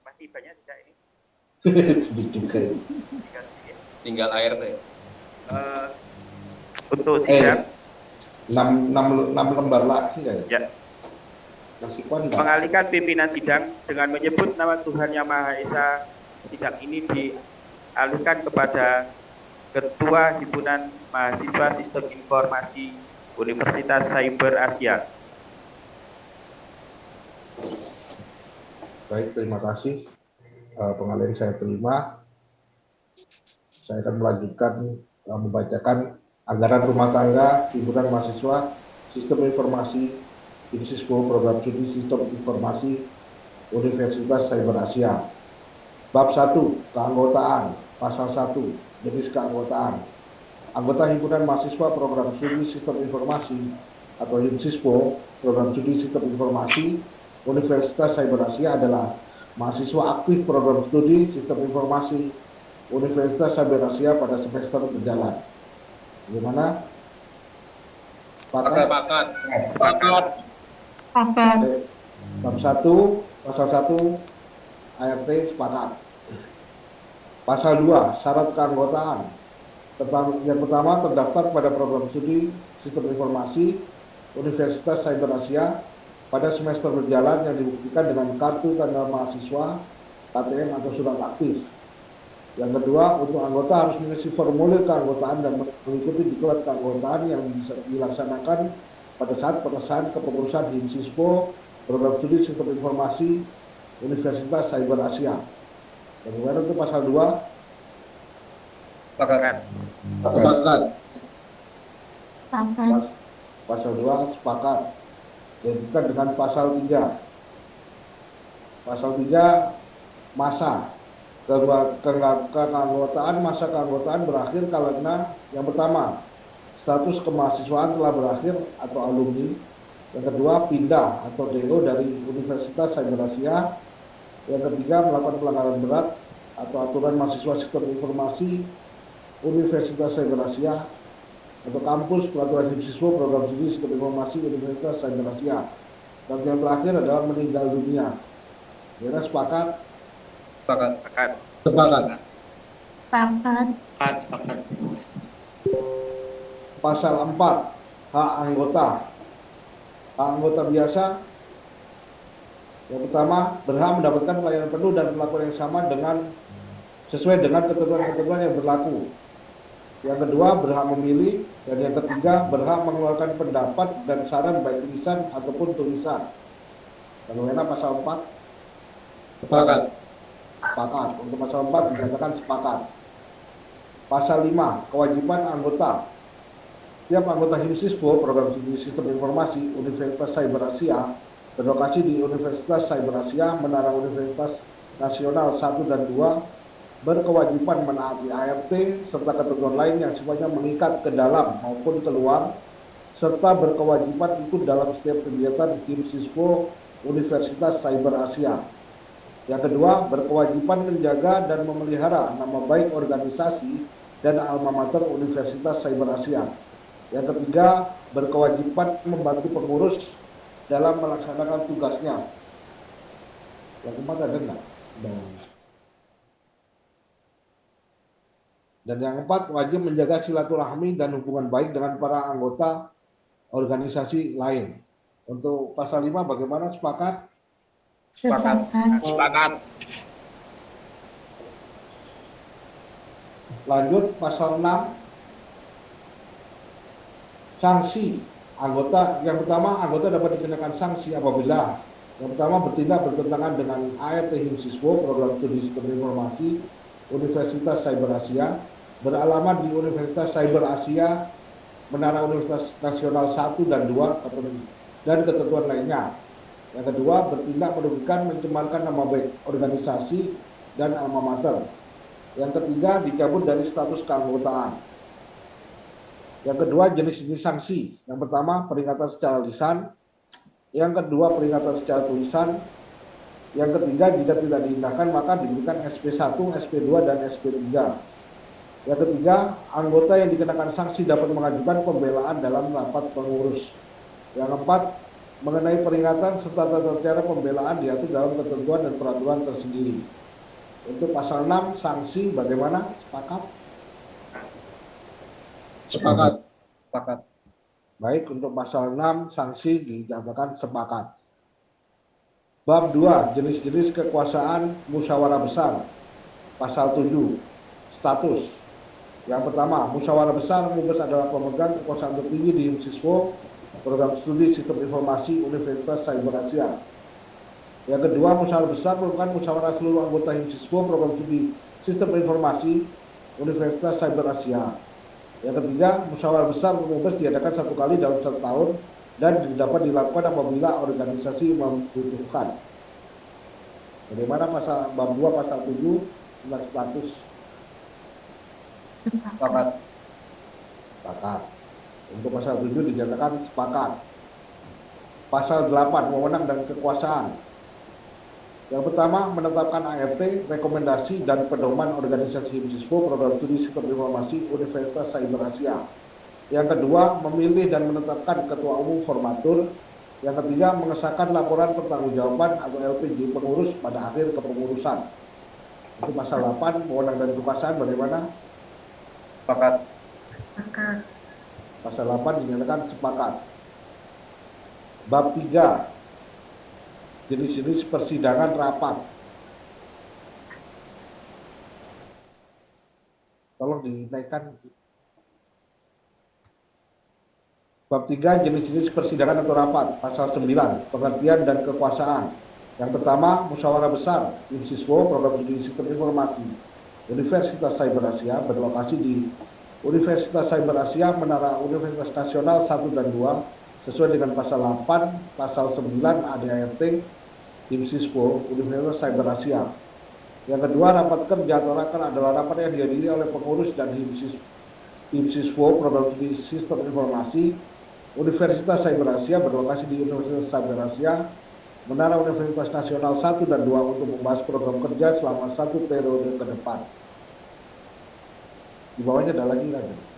Masih banyak tidak ini? Tinggal ART. Eh, untuk Eh, 6, 6, 6 lembar lagi kan? ya? Mengalihkan pimpinan sidang dengan menyebut nama Tuhan Yang Maha Esa, sidang ini dialihkan kepada Ketua Himpunan Mahasiswa Sistem Informasi Universitas Cyber Asia. Baik, terima kasih. Eh, pengalihan saya terima. Saya akan melanjutkan eh, membacakan anggaran rumah tangga himpunan mahasiswa sistem informasi Insispo Program Studi Sistem Informasi Universitas Cyber Asia. Bab 1, keanggotaan, pasal 1, jenis keanggotaan. Anggota himpunan mahasiswa Program Studi Sistem Informasi atau HIMSISPO Program Studi Sistem Informasi Universitas Cyber Asia adalah mahasiswa aktif program studi sistem informasi Universitas Cyber Asia pada semester berjalan. Bagaimana? Sepakat? Sepakat. Sepakat. Oke. Bab 1, pasal 1, ART sepakat. Pasal 2, syarat keanggotaan. Yang pertama terdaftar pada program studi sistem informasi Universitas Cyber Asia pada semester berjalan yang dibuktikan dengan kartu tanda mahasiswa, KTM atau surat aktif. Yang kedua, untuk anggota harus mengisi formulir keanggotaan dan mengikuti diklat keanggotaan yang bisa dilaksanakan pada saat pengesahan kepengurusan HIMSISPO Program Studi Sistem Informasi Universitas Cyber Asia. Bagaimana untuk pasal 2? Sepakat. Sepakat. Sepakat. Pasal 2 sepakat. Dilanjutkan dengan pasal 3. Pasal 3 masa keanggotaan masa keanggotaan berakhir karena yang pertama status kemahasiswaan telah berakhir atau alumni yang kedua pindah atau DO dari Universitas Cyber Asia yang ketiga melakukan pelanggaran berat atau aturan mahasiswa sistem informasi Universitas Cyber Asia atau kampus peraturan siswa program studi sistem informasi Universitas Cyber Asia dan yang terakhir adalah meninggal dunia. Kira sepakat? Sepakat. Sepakat. Sepakat. Sepakat. Sepakat, sepakat. Pasal 4 hak anggota. Hak anggota biasa yang pertama berhak mendapatkan pelayanan penuh dan perlakuan yang sama dengan sesuai dengan ketentuan-ketentuan yang berlaku. Yang kedua berhak memilih dan yang ketiga berhak mengeluarkan pendapat dan saran baik tulisan ataupun tulisan. Bagaimana pasal 4? Sepakat. Sepakat. Untuk pasal 4 dinyatakan sepakat. Pasal 5, kewajiban anggota. Setiap anggota HIMSISWO, Program Studi Sistem Informasi Universitas Cyber Asia, berlokasi di Universitas Cyber Asia, Menara Universitas Nasional 1 dan 2, berkewajiban menaati ART serta ketentuan lain yang sifatnya mengikat ke dalam maupun keluar, serta berkewajiban ikut dalam setiap kegiatan HIMSISWO Universitas Cyber Asia. Yang kedua, berkewajiban menjaga dan memelihara nama baik organisasi dan alma mater Universitas Cyber Asia. Yang ketiga, berkewajiban membantu pengurus dalam melaksanakan tugasnya. Yang keempat ada enggak? Dan yang keempat, wajib menjaga silaturahmi dan hubungan baik dengan para anggota organisasi lain. Untuk pasal 5 bagaimana sepakat? Sepakat. Sepakat. Lanjut pasal 6 sanksi anggota yang pertama anggota dapat dikenakan sanksi apabila yang pertama bertindak bertentangan dengan ART Himsiswo program studi sistem informasi Universitas Cyber Asia beralamat di Universitas Cyber Asia Menara Universitas Nasional 1 dan 2 dan ketentuan lainnya. Yang kedua, bertindak merugikan mencemarkan nama baik organisasi dan alma mater. Yang ketiga, dicabut dari status keanggotaan. Yang kedua, jenis-jenis sanksi. Yang pertama, peringatan secara lisan. Yang kedua, peringatan secara tulisan. Yang ketiga, jika tidak diindahkan, maka diberikan SP1, SP2, dan SP3. Yang ketiga, anggota yang dikenakan sanksi dapat mengajukan pembelaan dalam rapat pengurus. Yang keempat, mengenai peringatan serta tata cara pembelaan diatur dalam ketentuan dan peraturan tersendiri. Untuk pasal 6, sanksi bagaimana? Sepakat? Sepakat. Sepakat. Baik, untuk pasal 6, sanksi dinyatakan sepakat. Bab 2, jenis-jenis kekuasaan musyawarah besar. Pasal 7, status. Yang pertama, musyawarah besar Mubes adalah pemegang kekuasaan tertinggi di siswo program studi sistem informasi Universitas Cyber Asia. Yang kedua, musyawarah besar merupakan musyawarah seluruh anggota HIMSISWO program studi sistem informasi Universitas Cyber Asia. Yang ketiga, musyawarah besar Mubes diadakan satu kali dalam satu tahun dan dapat dilakukan apabila organisasi membutuhkan. Bagaimana pasal bab 2 pasal 7 tentang status Sepakat. sepakat. Untuk pasal 7 dinyatakan sepakat. Pasal 8 wewenang dan kekuasaan. Yang pertama, menetapkan ART, rekomendasi dan pedoman organisasi HIMSISWO program studi sistem informasi Universitas Cyber Asia. Yang kedua, memilih dan menetapkan ketua umum formatur. Yang ketiga, mengesahkan laporan pertanggungjawaban atau LPG pengurus pada akhir kepengurusan. Itu pasal 8, wewenang dan kekuasaan bagaimana? Sepakat. Sepakat. Pasal 8 dinyatakan sepakat. Bab 3 jenis-jenis persidangan rapat. Tolong dinaikkan. Bab 3 jenis-jenis persidangan atau rapat, pasal 9, pengertian dan kekuasaan. Yang pertama, musyawarah besar, IMSISWO, program studi sistem informasi, Universitas Cyber Asia berlokasi di Universitas Cyber Asia, Menara Universitas Nasional 1 dan 2 sesuai dengan pasal 8, pasal 9 ADART tim Universitas Cyber Asia. Yang kedua, rapat kerja atau adalah rapat yang dihadiri oleh pengurus dan tim Program Studi Sistem Informasi Universitas Cyber Asia berlokasi di Universitas Cyber Asia, Menara Universitas Nasional 1 dan 2 untuk membahas program kerja selama satu periode ke depan. Di bawahnya ada lagi kan?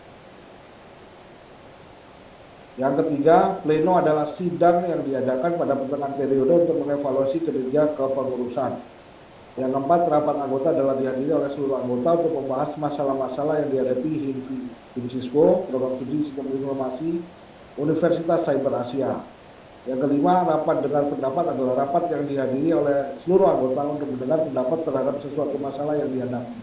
Yang ketiga, pleno adalah sidang yang diadakan pada pertengahan periode untuk mengevaluasi kinerja kepengurusan. Yang keempat, rapat anggota adalah dihadiri oleh seluruh anggota untuk membahas masalah-masalah yang dihadapi HIM Siswo, Program Studi Sistem Informasi, Universitas Cyber Asia. Yang kelima, rapat dengar pendapat adalah rapat yang dihadiri oleh seluruh anggota untuk mendengar pendapat terhadap sesuatu masalah yang dihadapi.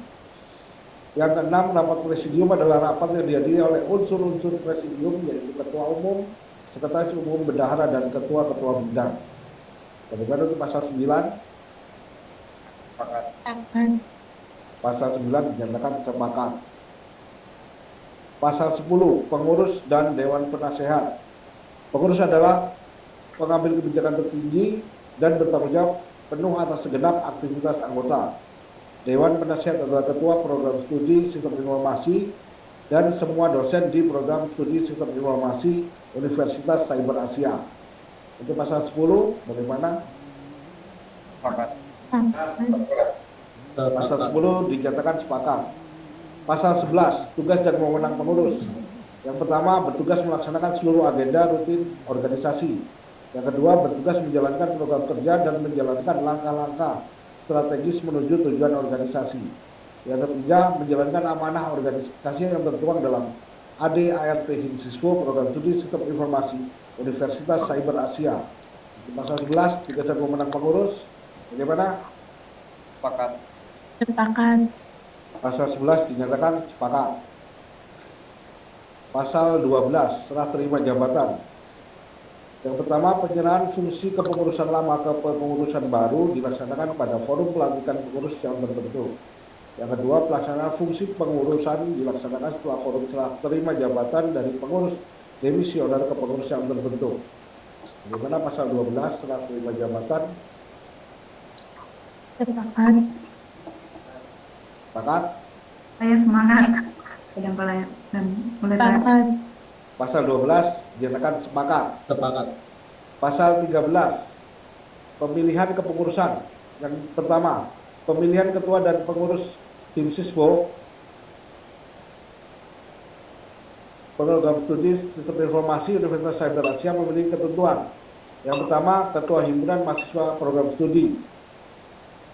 Yang keenam, rapat presidium adalah rapat yang dihadiri oleh unsur-unsur presidium yaitu ketua umum, sekretaris umum, bendahara, dan ketua-ketua bidang. Bagaimana untuk pasal 9? Sepakat. Pasal 9 dinyatakan sepakat. Pasal 10, pengurus dan dewan penasehat. Pengurus adalah pengambil kebijakan tertinggi dan bertanggung jawab penuh atas segenap aktivitas anggota. Dewan Penasihat adalah Ketua Program Studi Sistem Informasi dan semua dosen di Program Studi Sistem Informasi Universitas Cyber Asia. Untuk pasal 10, bagaimana? Sepakat. Pasal 10 dinyatakan sepakat. Pasal 11, tugas dan wewenang pengurus. Yang pertama, bertugas melaksanakan seluruh agenda rutin organisasi. Yang kedua, bertugas menjalankan program kerja dan menjalankan langkah-langkah strategis menuju tujuan organisasi. Yang ketiga, menjalankan amanah organisasi yang tertuang dalam ADART Himsiswo Program Studi Sistem Informasi Universitas Cyber Asia. Pasal 11, tugas dan pemenang pengurus. Bagaimana? Sepakat. Sepakat. Pasal 11 dinyatakan sepakat. Pasal 12, serah terima jabatan. Yang pertama, penyerahan fungsi kepengurusan lama ke kepengurusan baru dilaksanakan pada forum pelantikan pengurus yang tertentu. Yang kedua, pelaksanaan fungsi pengurusan dilaksanakan setelah forum serah terima jabatan dari pengurus demisioner ke pengurus yang tertentu. Bagaimana pasal 12 serah terima jabatan? Sepakat. Sepakat? Saya semangat. Dan mulai Pasal 12 dinyatakan sepakat. Sepakat. Pasal 13 pemilihan kepengurusan. Yang pertama, pemilihan ketua dan pengurus tim Siswo program studi sistem informasi Universitas Cyber Asia memiliki ketentuan. Yang pertama, ketua himpunan mahasiswa program studi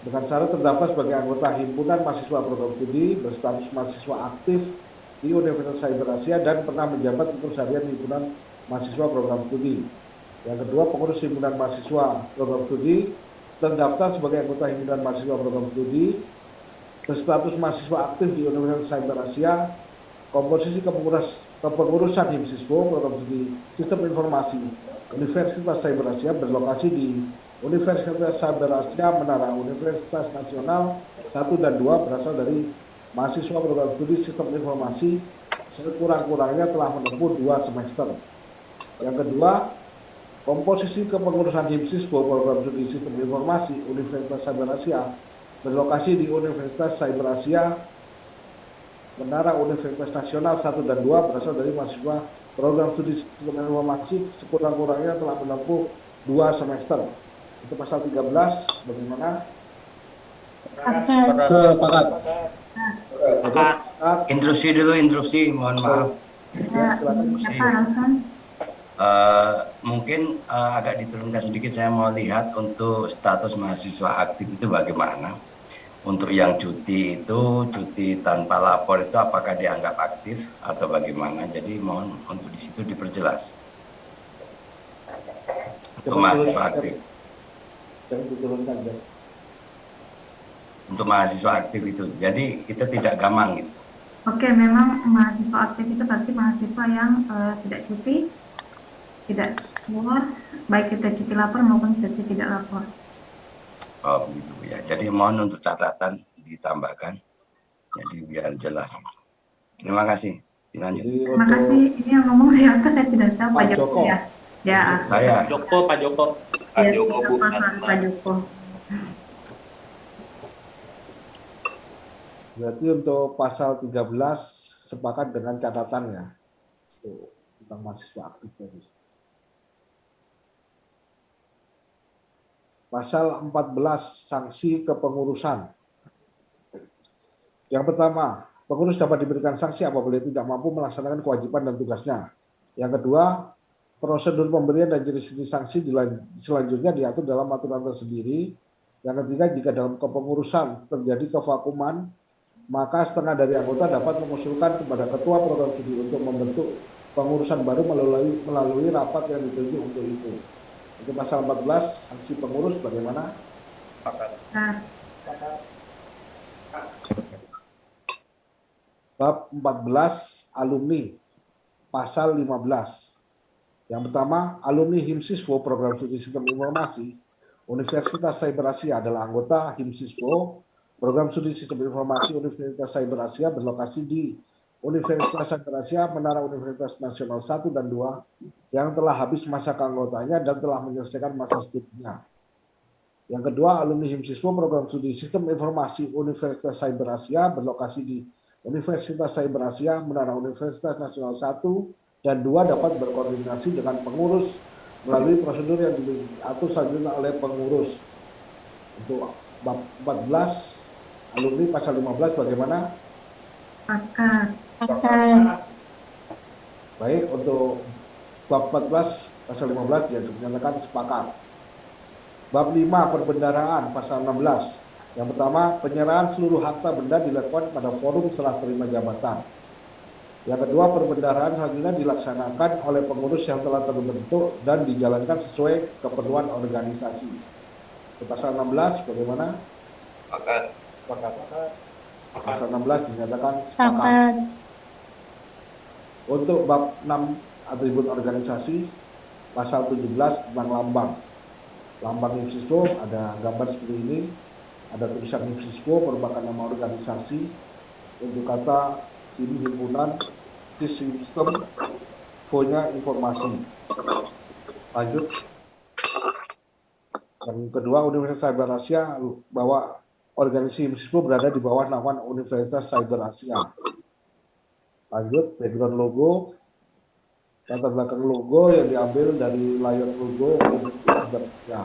dengan syarat terdaftar sebagai anggota himpunan mahasiswa program studi berstatus mahasiswa aktif di Universitas Cyber Asia dan pernah menjabat pengurus harian himpunan mahasiswa program studi. Yang kedua, pengurus himpunan mahasiswa program studi terdaftar sebagai anggota himpunan mahasiswa program studi berstatus mahasiswa aktif di Universitas Cyber Asia. Komposisi kepengurus, kepengurusan HIMSISWO program studi Sistem Informasi Universitas Cyber Asia berlokasi di Universitas Cyber Asia Menara Universitas Nasional 1 dan 2 berasal dari mahasiswa program studi sistem informasi sekurang-kurangnya telah menempuh dua semester. Yang kedua, komposisi kepengurusan HIMSIS program studi sistem informasi Universitas Cyber Asia berlokasi di Universitas Cyber Asia Menara Universitas Nasional 1 dan 2 berasal dari mahasiswa program studi sistem informasi sekurang-kurangnya telah menempuh dua semester. Itu pasal 13, bagaimana? Sepakat. Sepakat. Instruksi dulu, instruksi, mohon maaf. Uh, mungkin uh, agak diturunkan sedikit saya mau lihat untuk status mahasiswa aktif itu bagaimana. Untuk yang cuti itu cuti tanpa lapor itu apakah dianggap aktif atau bagaimana? Jadi mohon untuk di situ diperjelas. Untuk mahasiswa aktif untuk mahasiswa aktif itu. Jadi kita tidak gamang gitu. Oke, memang mahasiswa aktif itu berarti mahasiswa yang uh, tidak cuti, tidak keluar, baik kita cuti lapor maupun cuti tidak lapor. Oh begitu ya. Jadi mohon untuk catatan ditambahkan. Jadi biar jelas. Terima kasih. Dilanjut. Terima kasih. Ini yang ngomong siapa? Saya tidak tahu. Pak Pak Joko Joko. ya. Ya. Saya. Joko, Pak Joko. Pak Ya, Joko, Bu. Pak Pak Joko. Berarti untuk pasal 13 sepakat dengan catatannya itu tentang mahasiswa aktif tadi. Pasal 14 sanksi kepengurusan. Yang pertama, pengurus dapat diberikan sanksi apabila tidak mampu melaksanakan kewajiban dan tugasnya. Yang kedua, prosedur pemberian dan jenis-jenis sanksi selanjutnya diatur dalam aturan tersendiri. Yang ketiga, jika dalam kepengurusan terjadi kevakuman, maka setengah dari anggota dapat mengusulkan kepada ketua program studi untuk membentuk pengurusan baru melalui melalui rapat yang ditunjuk untuk itu. Itu pasal 14 sanksi pengurus bagaimana? Nah, Bab 14 alumni pasal 15. Yang pertama, alumni HIMSISWO program studi sistem informasi Universitas Cyber Asia adalah anggota HIMSISWO program studi sistem informasi Universitas Cyber Asia berlokasi di Universitas Cyber Asia Menara Universitas Nasional 1 dan 2 yang telah habis masa keanggotaannya dan telah menyelesaikan masa studinya. Yang kedua, alumni HIMSISWO program studi sistem informasi Universitas Cyber Asia berlokasi di Universitas Cyber Asia Menara Universitas Nasional 1 dan 2 dapat berkoordinasi dengan pengurus melalui prosedur yang diatur selanjutnya oleh pengurus. Untuk bab 14 alumni pasal 15 bagaimana? Pakat. Pakat. Baik, untuk bab 14 pasal 15 yang dinyatakan sepakat. Bab 5 perbendaraan pasal 16. Yang pertama, penyerahan seluruh harta benda dilakukan pada forum setelah terima jabatan. Yang kedua, perbendaharaan selanjutnya dilaksanakan oleh pengurus yang telah terbentuk dan dijalankan sesuai keperluan organisasi. Di pasal 16 bagaimana? Pakat. Pakat. Pasal 16 dinyatakan sepakat. Pakat. Untuk bab 6 atribut organisasi, pasal 17 tentang lambang. Lambang IPSISWO ada gambar seperti ini, ada tulisan IPSISWO merupakan nama organisasi untuk kata ini himpunan sistem fonya informasi. Lanjut. Yang kedua, Universitas Cyber Asia bahwa organisasi IPSISWO berada di bawah naungan Universitas Cyber Asia. Lanjut, background logo, latar belakang logo yang diambil dari layout logo ya.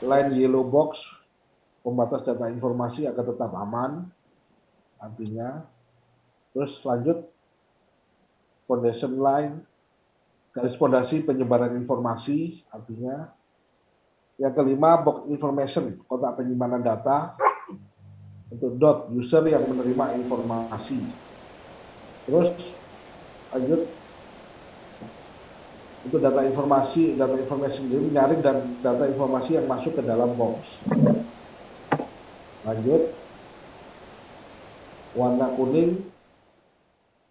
Line yellow box pembatas data informasi agar tetap aman artinya terus lanjut foundation line garis fondasi penyebaran informasi artinya yang kelima box information kotak penyimpanan data untuk dot user yang menerima informasi. Terus lanjut. Untuk data informasi, data informasi sendiri menyaring dan data informasi yang masuk ke dalam box. Lanjut, warna kuning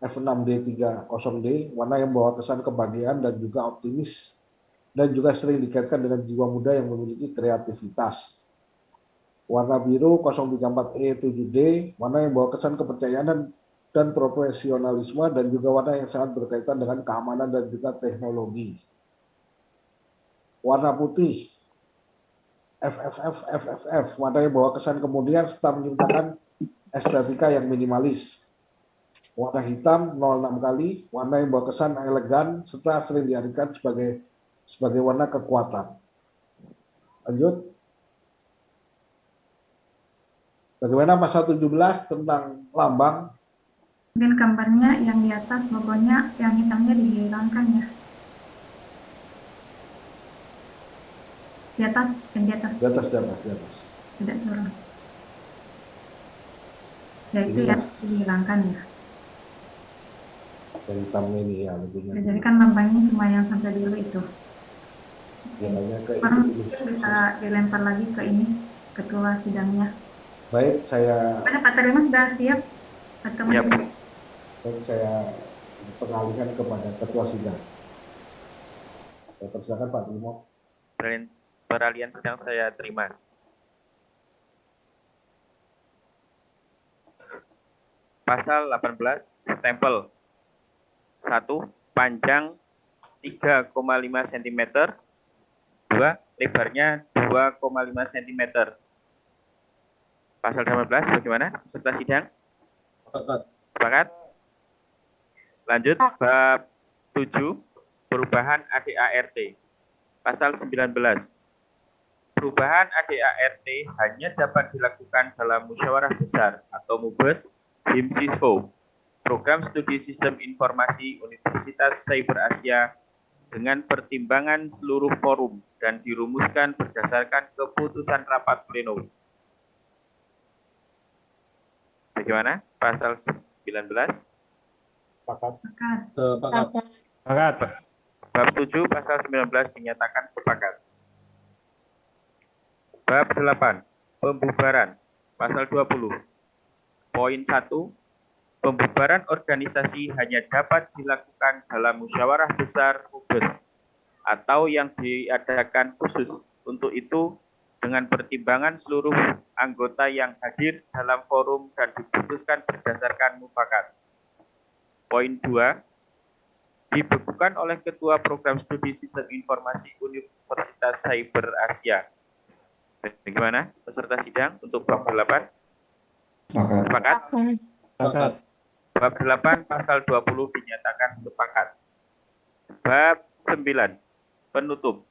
F6D30D, warna yang membawa kesan kebahagiaan dan juga optimis dan juga sering dikaitkan dengan jiwa muda yang memiliki kreativitas. Warna biru 034E7D, warna yang membawa kesan kepercayaan dan dan profesionalisme dan juga warna yang sangat berkaitan dengan keamanan dan juga teknologi. Warna putih FFF FFF warna yang bawa kesan kemudian serta menciptakan estetika yang minimalis. Warna hitam 06 kali, warna yang bawa kesan elegan serta sering diartikan sebagai sebagai warna kekuatan. Lanjut. Bagaimana pasal 17 tentang lambang Mungkin gambarnya yang di atas logonya yang hitamnya dihilangkan ya. Di atas, yang di atas. Di atas, di atas, di atas. Tidak turun. Ya itu ya dihilangkan ya. Yang hitam ini ya. Ya, jadi kan lambangnya cuma yang sampai dulu itu. Jalannya ke dulu. bisa dilempar lagi ke ini ketua sidangnya. Baik, saya Mana Pak Terima sudah siap? Atau Siap. masih? baik, saya pengalihkan kepada ketua sidang. Saya persilakan Pak Timo. Peralihan, sedang saya terima. pasal 18 stempel. Satu, panjang 3,5 cm. Dua, lebarnya 2,5 cm. Pasal 18 bagaimana peserta sidang? Sepakat? Lanjut bab 7 perubahan ADART. Pasal 19. Perubahan ADART hanya dapat dilakukan dalam musyawarah besar atau MUBES HIMSISFO, Program Studi Sistem Informasi Universitas Cyber Asia dengan pertimbangan seluruh forum dan dirumuskan berdasarkan keputusan rapat pleno. Bagaimana? Pasal 19. Sepakat. Sepakat. Sepakat. Bab 7 pasal 19 dinyatakan sepakat. Bab 8 pembubaran pasal 20. Poin 1 pembubaran organisasi hanya dapat dilakukan dalam musyawarah besar MUBES atau yang diadakan khusus untuk itu dengan pertimbangan seluruh anggota yang hadir dalam forum dan diputuskan berdasarkan mufakat. Poin 2, dibekukan oleh Ketua Program Studi Sistem Informasi Universitas Cyber Asia. Bagaimana peserta sidang untuk bab 8? Sepakat? Sepakat. Bab 8 pasal 20 dinyatakan sepakat. Bab 9 penutup.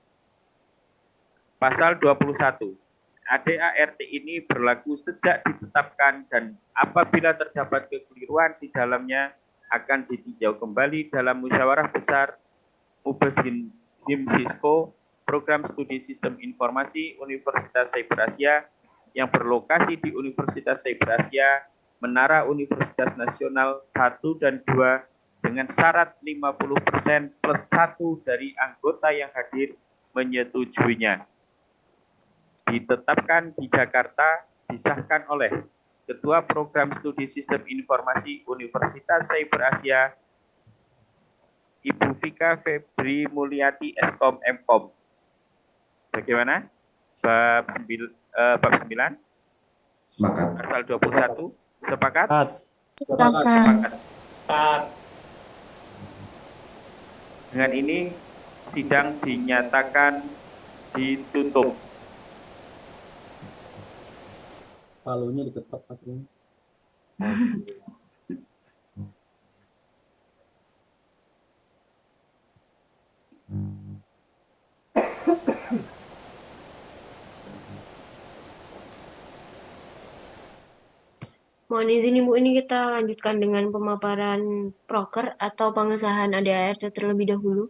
Pasal 21. ADART ini berlaku sejak ditetapkan dan apabila terdapat kekeliruan di dalamnya akan ditinjau kembali dalam musyawarah besar MUBES HIMSISCO Program Studi Sistem Informasi Universitas Cyber Asia yang berlokasi di Universitas Cyber Asia Menara Universitas Nasional 1 dan 2 dengan syarat 50% plus 1 dari anggota yang hadir menyetujuinya ditetapkan di Jakarta disahkan oleh Ketua Program Studi Sistem Informasi Universitas Cyber Asia Ibu Vika Febri Mulyati Eskom Mkom. Bagaimana? Bab 9 eh, bab 9 Sepakat. pasal 21 sepakat? Sepakat. Sepakat. Dengan ini sidang dinyatakan ditutup. palunya diketok pakai Mohon izin Ibu, ini kita lanjutkan dengan pemaparan proker atau pengesahan ADART terlebih dahulu.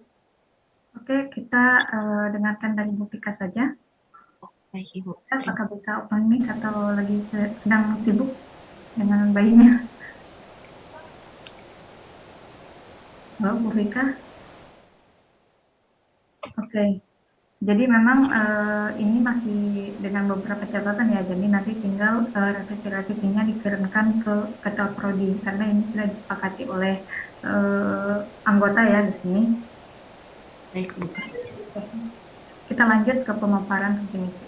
Oke, kita uh, dengarkan dari Bu Pika saja. Baik Ibu. Apakah bisa open mic atau lagi sedang sibuk dengan bayinya? Halo Bu Vika. Oke, jadi memang uh, ini masih dengan beberapa catatan ya, jadi nanti tinggal uh, revisi-revisinya dikirimkan ke Ketua Prodi, karena ini sudah disepakati oleh uh, anggota ya di sini. Baik Bu. Kita lanjut ke pemaparan visi misi.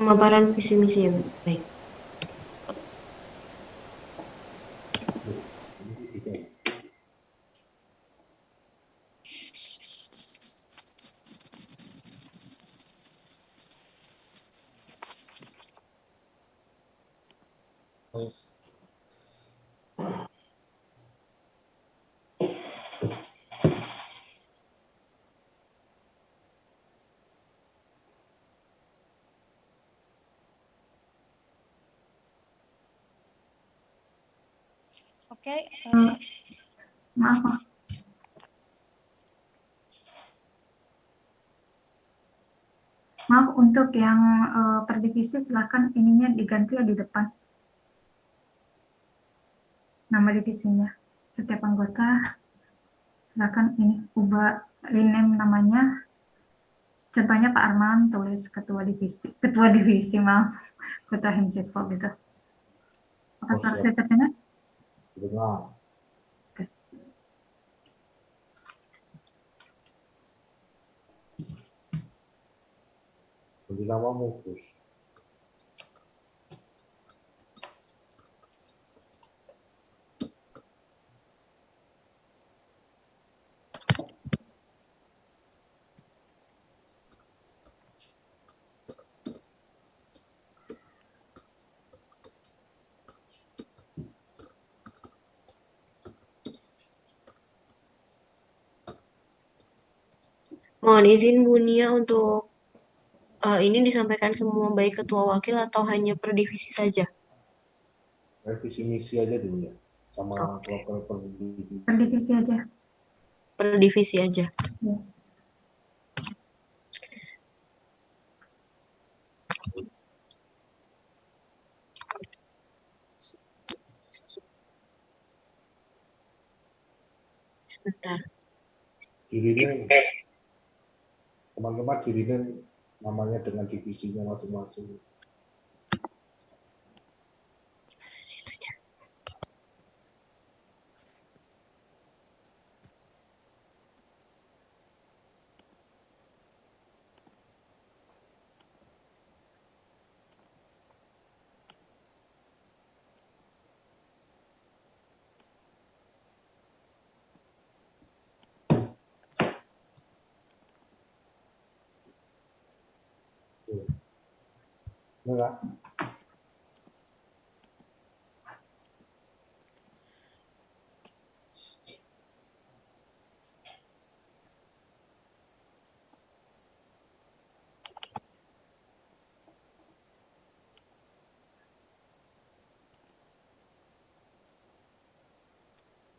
Pemaparan visi misi ya. Baik. Yes. Oke, uh, maaf, maaf. Maaf untuk yang uh, per divisi silakan ininya diganti ya di depan. Nama divisinya. Setiap anggota silakan ini ubah rename namanya. Contohnya Pak Arman tulis ketua divisi, ketua divisi maaf, ketua himsisfo gitu. Apa suara saya terdengar? Dengar. Ganti namamu, Gus. Mohon izin Bu Nia untuk eh, ini disampaikan semua baik ketua wakil atau hanya per divisi saja? Kayak visi misi aja dulu ya, sama program per divisi. Per divisi aja. Per divisi aja. Ya. Sebentar. Teman-teman dirinya namanya dengan divisinya masing-masing. Enggak.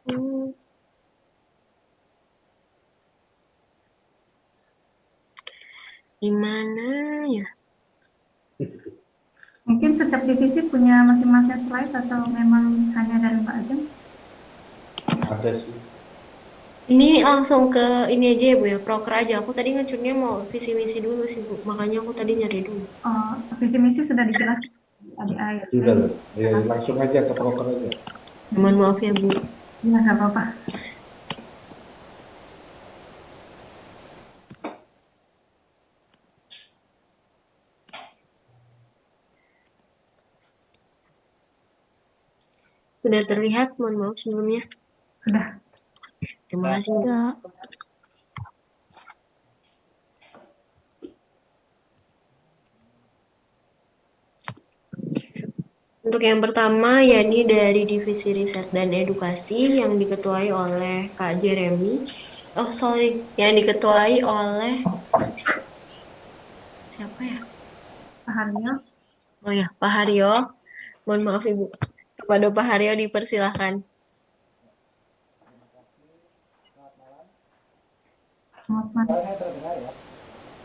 Hmm. Gimana ya? Mungkin setiap divisi punya masing-masing slide atau memang hanya dari Mbak Ajeng? Ada sih. Ini langsung ke ini aja ya Bu ya, proker aja. Aku tadi ngecurnya mau visi misi dulu sih Bu, makanya aku tadi nyari dulu. Oh, visi misi sudah dijelaskan di akhir. Sudah, ya, langsung aja ke proker aja. Mohon maaf ya Bu. Ya, nggak apa-apa. Sudah terlihat, mohon maaf sebelumnya. Sudah. Terima kasih. Bu. Untuk yang pertama, yakni dari Divisi Riset dan Edukasi yang diketuai oleh Kak Jeremy. Oh, sorry, yang diketuai oleh siapa ya? Pak Haryo. Oh ya, Pak Haryo. Mohon maaf Ibu. Kepada Pak Haryo dipersilahkan. Selamat malam.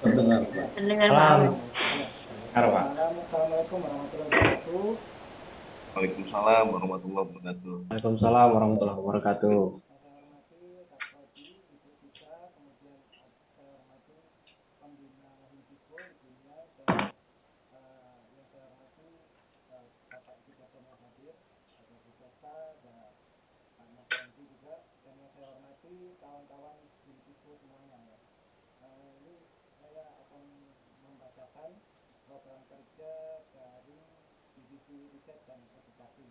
Terdengar, Pak. Terdengar Pak Ahmad. Dengar, Pak. Assalamualaikum warahmatullahi wabarakatuh. Waalaikumsalam warahmatullahi wabarakatuh. Waalaikumsalam warahmatullahi wabarakatuh. kawan-kawan di siswa semuanya ya. Eh, ini saya akan membacakan program kerja dari divisi riset dan edukasi.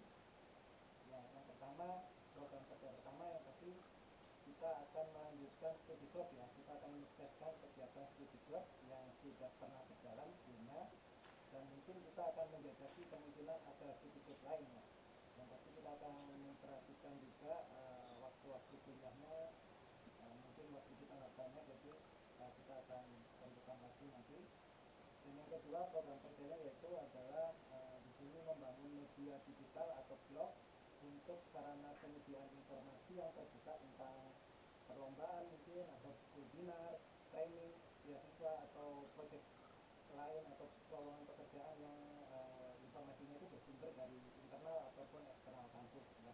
Ya, yang pertama program kerja pertama yang tadi kita akan melanjutkan studi job ya. Kita akan menyukseskan kegiatan studi job yang sudah pernah berjalan sebelumnya dan mungkin kita akan menjajaki kemungkinan ada studi job lainnya. Yang pasti kita akan memperhatikan juga eh, waktu-waktu kuliahnya eh, mungkin waktu kita nggak banyak jadi eh, kita akan tentukan lagi nanti dan yang kedua program kerjanya yaitu adalah membangun media digital atau blog untuk sarana penyediaan informasi yang terbuka tentang perlombaan mungkin atau webinar, training, beasiswa atau proyek lain atau lowongan pekerjaan yang eh, informasinya itu bersumber dari internal ataupun eksternal kampus ya.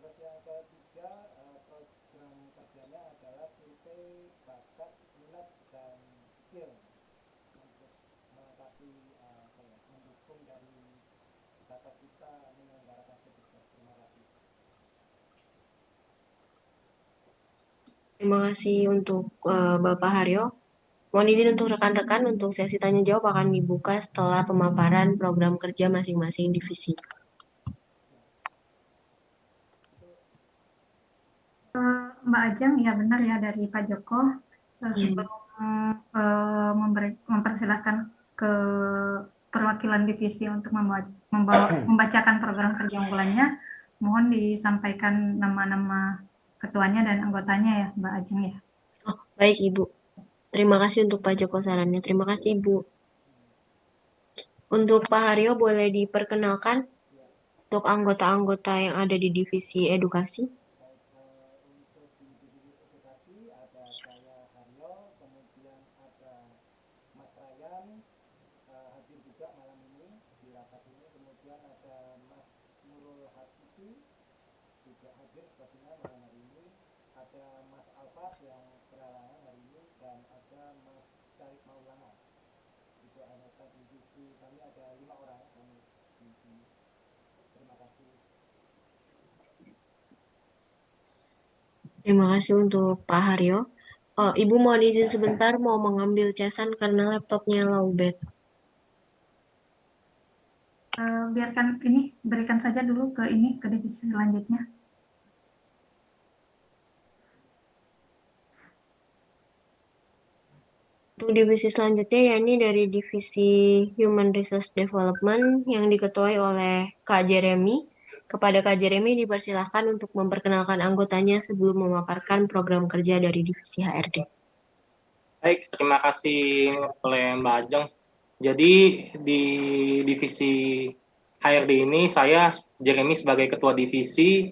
Terus yang ketiga eh, program kerjanya adalah survei bakat, minat dan skill untuk melengkapi eh, apa ya, mendukung dari data kita menyelenggarakan studi job. Terima kasih. Terima kasih untuk eh, Bapak Haryo. Mohon izin untuk rekan-rekan untuk sesi tanya jawab akan dibuka setelah pemaparan program kerja masing-masing divisi. Eh, Mbak Ajeng, ya benar ya dari Pak Joko. Eh, Iya. Sebelum eh, memberi, mempersilahkan ke perwakilan divisi untuk membawa, membawa, membacakan program kerja unggulannya, mohon disampaikan nama-nama ketuanya dan anggotanya ya, Mbak Ajeng ya. Oh, baik Ibu. Terima kasih untuk Pak Joko sarannya. Terima kasih Ibu. Untuk Pak Haryo boleh diperkenalkan untuk anggota-anggota yang ada di divisi edukasi. saya Haryo, kemudian ada Mas Ryan uh, hadir juga malam ini di rapat ini, kemudian ada Mas Nurul Hatibi juga hadir sepertinya malam hari ini, ada Mas Alfas yang berhalangan hari ini, dan ada Mas Syarif Maulana. Itu anggota divisi kami ada lima orang kami di sini. Terima kasih. Terima kasih untuk Pak Haryo. Oh, Ibu mohon izin sebentar mau mengambil casan karena laptopnya lowbat. Eh, biarkan ini berikan saja dulu ke ini ke divisi selanjutnya. Untuk divisi selanjutnya yakni dari divisi Human Resource Development yang diketuai oleh Kak Jeremy. Kepada Kak Jeremy dipersilahkan untuk memperkenalkan anggotanya sebelum memaparkan program kerja dari divisi HRD. Baik, terima kasih oleh Mbak Ajeng. Jadi di divisi HRD ini saya Jeremy sebagai ketua divisi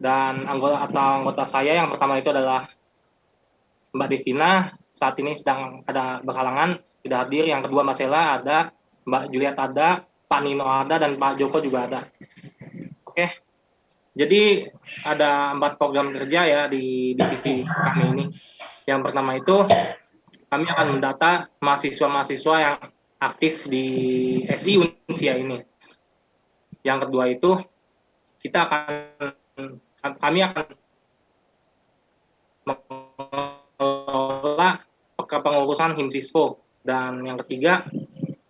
dan anggota atau anggota saya yang pertama itu adalah Mbak Devina saat ini sedang ada berhalangan tidak hadir. Yang kedua Mbak Sela ada, Mbak Juliet ada, Pak Nino ada dan Pak Joko juga ada. Oke. Jadi ada empat program kerja ya di divisi kami ini. Yang pertama itu kami akan mendata mahasiswa-mahasiswa yang aktif di SI Unsia ini. Yang kedua itu kita akan kami akan mengelola kepengurusan HIMSISFO dan yang ketiga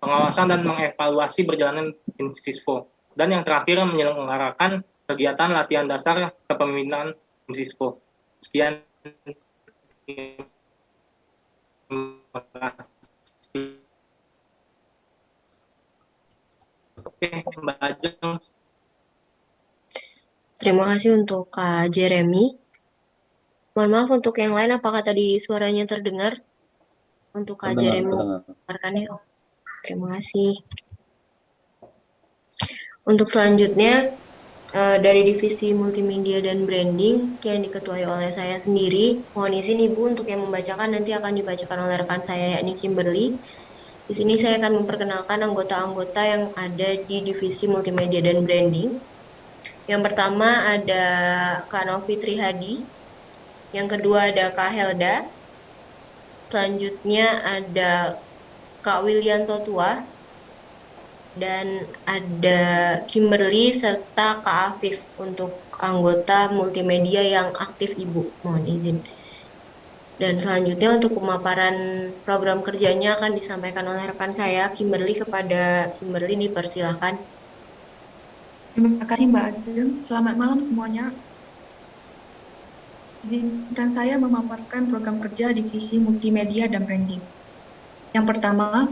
pengawasan dan mengevaluasi berjalanan HIMSISFO dan yang terakhir menyelenggarakan kegiatan latihan dasar kepemimpinan HIMSISFO. Sekian Oke, Mbak Ajeng. Terima kasih untuk Kak Jeremy. Mohon maaf untuk yang lain, apakah tadi suaranya terdengar? Untuk Kak Jeremy, ya. Terima kasih. Untuk selanjutnya, uh, dari divisi multimedia dan branding yang diketuai oleh saya sendiri. Mohon izin Ibu untuk yang membacakan nanti akan dibacakan oleh rekan saya yakni Kimberly. Di sini saya akan memperkenalkan anggota-anggota yang ada di divisi multimedia dan branding. Yang pertama ada Kak Novi Trihadi. Yang kedua ada Kak Helda. Selanjutnya ada Kak Willianto Tua dan ada Kimberly serta Kak Afif untuk anggota multimedia yang aktif Ibu. Mohon izin. Dan selanjutnya untuk pemaparan program kerjanya akan disampaikan oleh rekan saya Kimberly kepada Kimberly dipersilahkan. Terima kasih Mbak Ajeng. Selamat malam semuanya. Izinkan saya memaparkan program kerja Divisi Multimedia dan Branding. Yang pertama,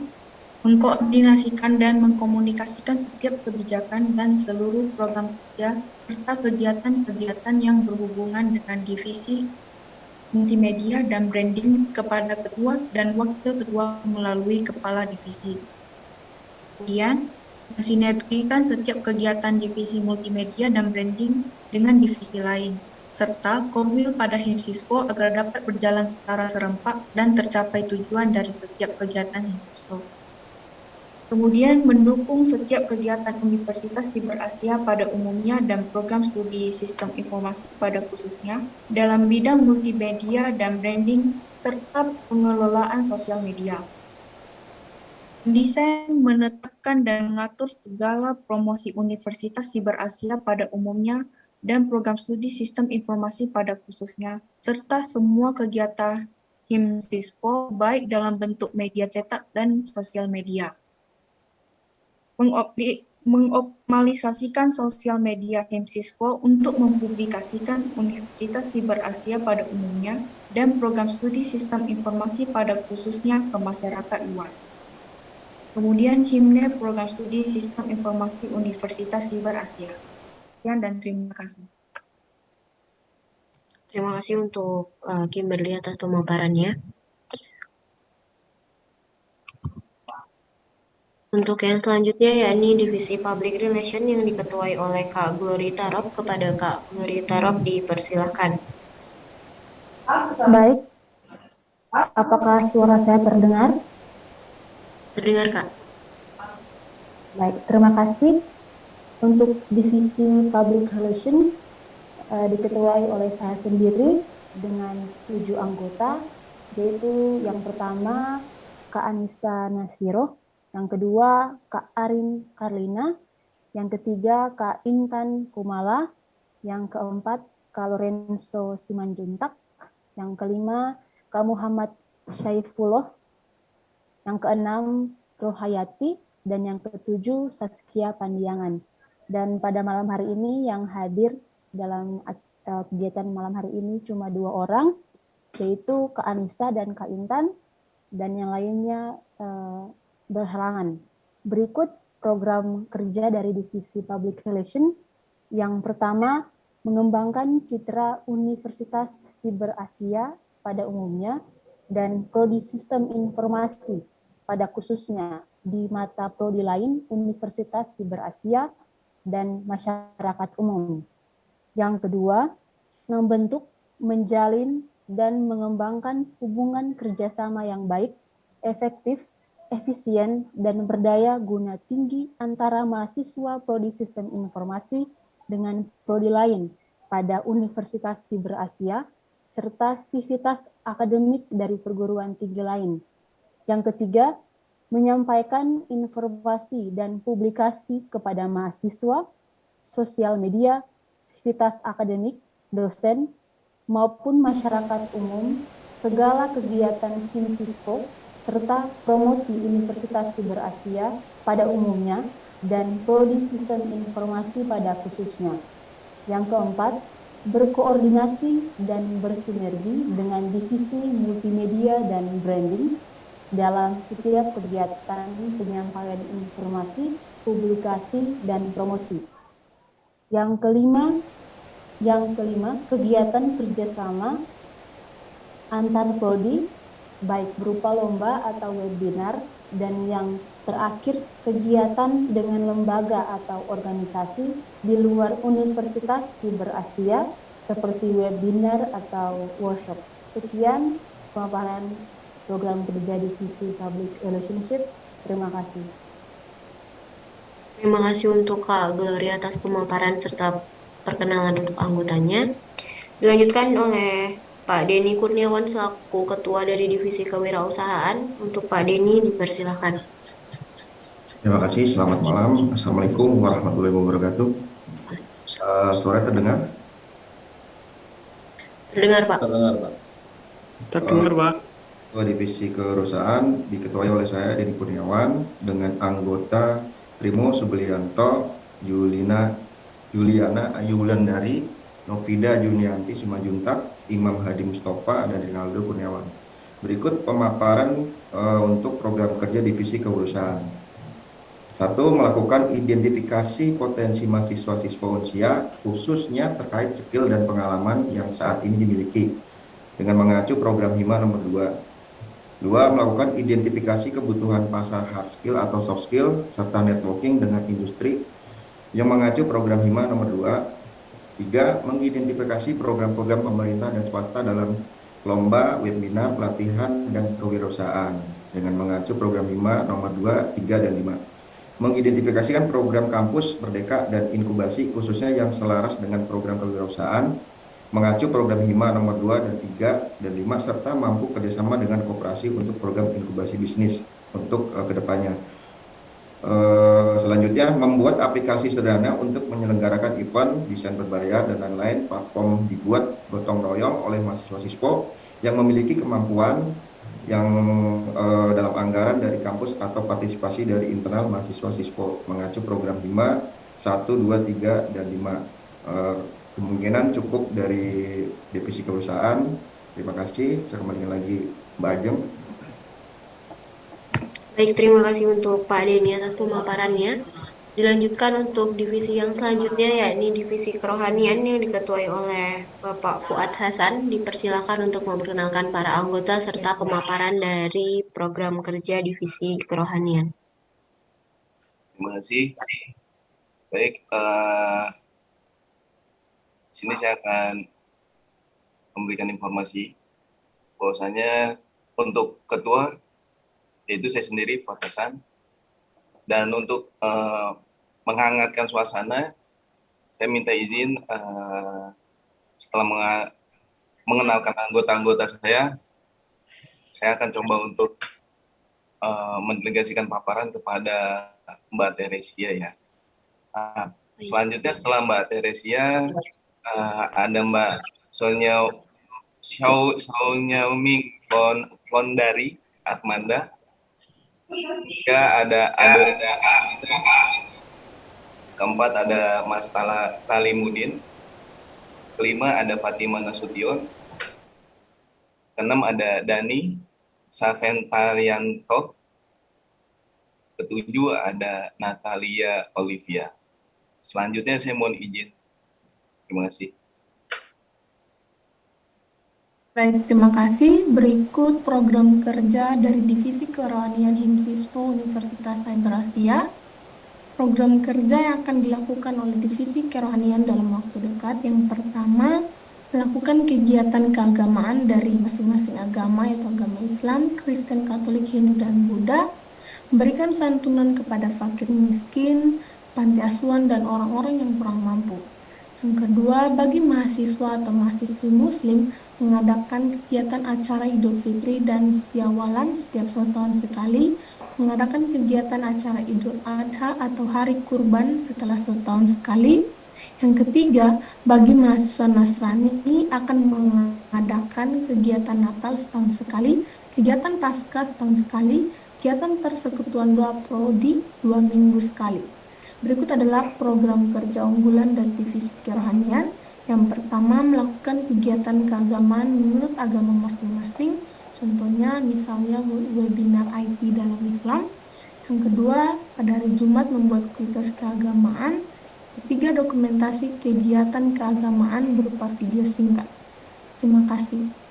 mengkoordinasikan dan mengkomunikasikan setiap kebijakan dan seluruh program kerja serta kegiatan-kegiatan yang berhubungan dengan divisi multimedia dan branding kepada ketua dan wakil ketua melalui kepala divisi. Kemudian, mensinergikan setiap kegiatan divisi multimedia dan branding dengan divisi lain, serta komil pada HIMSISPO agar dapat berjalan secara serempak dan tercapai tujuan dari setiap kegiatan HIMSISPO. Kemudian mendukung setiap kegiatan Universitas Siber Asia pada umumnya dan program studi sistem informasi pada khususnya dalam bidang multimedia dan branding serta pengelolaan sosial media. Desain menetapkan dan mengatur segala promosi Universitas Siber Asia pada umumnya dan program studi sistem informasi pada khususnya, serta semua kegiatan HIMSISPO baik dalam bentuk media cetak dan sosial media mengoptimalisasikan sosial media HIMSISKO untuk mempublikasikan Universitas Siber Asia pada umumnya dan program studi sistem informasi pada khususnya ke masyarakat luas. Kemudian HIMNE program studi sistem informasi Universitas Siber Asia. Sekian dan terima kasih. Terima kasih untuk uh, Kimberly atas pemaparannya. Untuk yang selanjutnya yakni Divisi Public Relation yang diketuai oleh Kak Glory Tarop kepada Kak Glory Tarop dipersilahkan. Baik, apakah suara saya terdengar? Terdengar Kak. Baik, terima kasih. Untuk Divisi Public Relations uh, diketuai oleh saya sendiri dengan tujuh anggota, yaitu yang pertama Kak Anissa Nasiro, yang kedua Kak Arin Karlina, yang ketiga Kak Intan Kumala, yang keempat Kak Lorenzo Simanjuntak, yang kelima Kak Muhammad Syaifullah, yang keenam Rohayati, dan yang ketujuh Saskia Pandiangan. Dan pada malam hari ini yang hadir dalam uh, kegiatan malam hari ini cuma dua orang, yaitu Kak Anissa dan Kak Intan, dan yang lainnya uh, berhalangan. Berikut program kerja dari Divisi Public Relation. Yang pertama, mengembangkan citra Universitas Siber Asia pada umumnya dan prodi sistem informasi pada khususnya di mata prodi lain Universitas Siber Asia dan masyarakat umum. Yang kedua, membentuk, menjalin, dan mengembangkan hubungan kerjasama yang baik, efektif, efisien, dan berdaya guna tinggi antara mahasiswa Prodi Sistem Informasi dengan prodi lain pada Universitas Siber Asia, serta sivitas akademik dari perguruan tinggi lain. Yang ketiga, menyampaikan informasi dan publikasi kepada mahasiswa, sosial media, sivitas akademik, dosen, maupun masyarakat umum, segala kegiatan Hinsisco, serta promosi Universitas Siber Asia pada umumnya, dan prodi sistem informasi pada khususnya. Yang keempat, berkoordinasi dan bersinergi dengan divisi multimedia dan branding dalam setiap kegiatan penyampaian informasi, publikasi, dan promosi. Yang kelima, yang kelima kegiatan kerjasama antar prodi, baik berupa lomba atau webinar, dan yang terakhir kegiatan dengan lembaga atau organisasi di luar Universitas Siber Asia seperti webinar atau workshop. Sekian pemaparan program kerja divisi public relationship. Terima kasih. Terima kasih untuk Kak Gloria atas pemaparan serta perkenalan untuk anggotanya. Dilanjutkan oleh Pak Denny Kurniawan selaku Ketua dari Divisi Kewirausahaan. Untuk Pak Denny dipersilahkan. Terima kasih, selamat malam. Assalamualaikum warahmatullahi wabarakatuh. Uh, suara terdengar? Terdengar, Pak. Terdengar, Pak. Terdengar, Pak. Ketua Divisi Kewirausahaan diketuai oleh saya Denny Kurniawan dengan anggota Primo Sublianto, Julina Juliana Ayulandari, Novida Junianti Simajuntak, Imam Hadi Mustafa, dan Rinaldo Kurniawan. Berikut pemaparan uh, untuk program kerja Divisi Kewirausahaan. Satu, melakukan identifikasi potensi mahasiswa-siswa unsia, khususnya terkait skill dan pengalaman yang saat ini dimiliki, dengan mengacu program HIMA nomor 2 Dua, melakukan identifikasi kebutuhan pasar hard skill atau soft skill, serta networking dengan industri yang mengacu program HIMA nomor 2. Tiga, mengidentifikasi program-program pemerintah dan swasta dalam lomba, webinar, pelatihan, dan kewirausahaan dengan mengacu program HIMA nomor 2, 3, dan 5. Mengidentifikasikan program kampus, merdeka, dan inkubasi khususnya yang selaras dengan program kewirausahaan mengacu program HIMA nomor 2 dan 3 dan 5 serta mampu kerjasama dengan kooperasi untuk program inkubasi bisnis untuk uh, ke depannya. Uh, selanjutnya membuat aplikasi sederhana untuk menyelenggarakan event, desain berbayar dan lain-lain platform dibuat gotong royong oleh mahasiswa sispo yang memiliki kemampuan yang uh, dalam anggaran dari kampus atau partisipasi dari internal mahasiswa sispo mengacu program HIMA 1, 2, 3, dan 5. Uh, kemungkinan cukup dari divisi perusahaan. Terima kasih. Saya kembalikan lagi Mbak Ajeng. Baik, terima kasih untuk Pak Denny atas pemaparannya. Dilanjutkan untuk divisi yang selanjutnya yakni divisi kerohanian yang diketuai oleh Bapak Fuad Hasan. Dipersilakan untuk memperkenalkan para anggota serta pemaparan dari program kerja divisi kerohanian. Terima kasih. Baik, uh, sini saya akan memberikan informasi bahwasanya untuk ketua yaitu saya sendiri Fatasan dan untuk uh, menghangatkan suasana saya minta izin uh, setelah mengenalkan anggota-anggota saya saya akan coba untuk uh, mendelegasikan paparan kepada Mbak Teresia ya. Nah, selanjutnya setelah Mbak Teresia uh, ada Mbak Sonya Xiao Xiao Ming Flon Flondari Atmanda. Tiga ada ada, ada, ada keempat ada Mas Tala Talimudin. Kelima ada Fatima Nasution. Keenam ada Dani Saventarianto. Ketujuh ada Natalia Olivia. Selanjutnya saya mohon izin. Terima kasih. Baik, terima kasih. Berikut program kerja dari Divisi Kerohanian Himsiswa Universitas Cyber Asia. Program kerja yang akan dilakukan oleh Divisi Kerohanian dalam waktu dekat. Yang pertama, melakukan kegiatan keagamaan dari masing-masing agama, yaitu agama Islam, Kristen, Katolik, Hindu, dan Buddha, memberikan santunan kepada fakir miskin, panti asuhan, dan orang-orang yang kurang mampu. Yang kedua, bagi mahasiswa atau mahasiswi muslim mengadakan kegiatan acara Idul Fitri dan Siawalan setiap satu tahun sekali, mengadakan kegiatan acara Idul Adha atau Hari Kurban setelah satu tahun sekali. Yang ketiga, bagi mahasiswa Nasrani akan mengadakan kegiatan Natal setahun sekali, kegiatan Paskah setahun sekali, kegiatan persekutuan doa prodi dua minggu sekali. Berikut adalah program kerja unggulan dari divisi kerohanian. Yang pertama, melakukan kegiatan keagamaan menurut agama masing-masing. Contohnya, misalnya webinar IT dalam Islam. Yang kedua, pada hari Jumat membuat kualitas keagamaan. Ketiga, dokumentasi kegiatan keagamaan berupa video singkat. Terima kasih.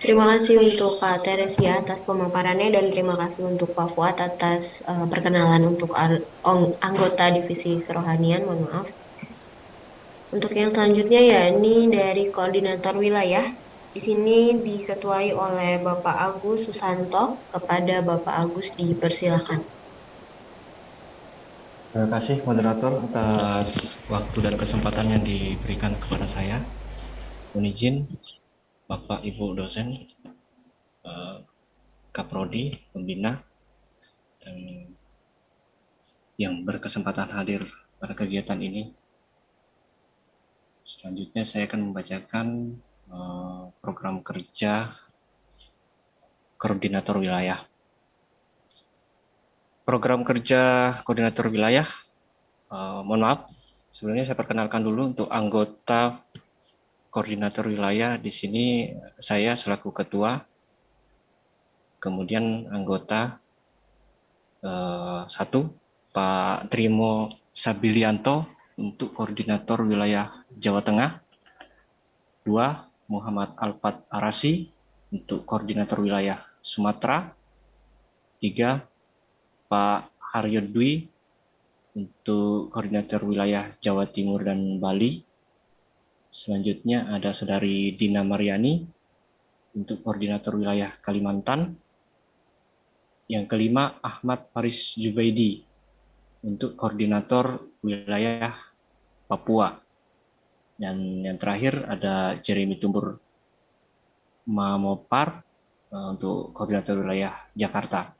Terima kasih untuk Kak Teresia atas pemaparannya dan terima kasih untuk Pak Fuad atas uh, perkenalan untuk anggota divisi kerohanian. Mohon maaf. Untuk yang selanjutnya ya ini dari koordinator wilayah. Di sini diketuai oleh Bapak Agus Susanto. Kepada Bapak Agus dipersilakan. Terima kasih moderator atas waktu dan kesempatan yang diberikan kepada saya. Mohon izin Bapak Ibu dosen, eh, Kaprodi, pembina, dan yang berkesempatan hadir pada kegiatan ini. Selanjutnya saya akan membacakan eh, program kerja koordinator wilayah. Program kerja koordinator wilayah, eh, mohon maaf, sebenarnya saya perkenalkan dulu untuk anggota koordinator wilayah di sini saya selaku ketua, kemudian anggota eh, satu Pak Trimo Sabilianto untuk koordinator wilayah Jawa Tengah, dua Muhammad Alfat Arasi untuk koordinator wilayah Sumatera, tiga Pak Haryo Dwi untuk koordinator wilayah Jawa Timur dan Bali, Selanjutnya ada Saudari Dina Mariani untuk koordinator wilayah Kalimantan. Yang kelima Ahmad Faris Jubaidi untuk koordinator wilayah Papua. Dan yang terakhir ada Jeremy Tumbur Mamopar uh, untuk koordinator wilayah Jakarta.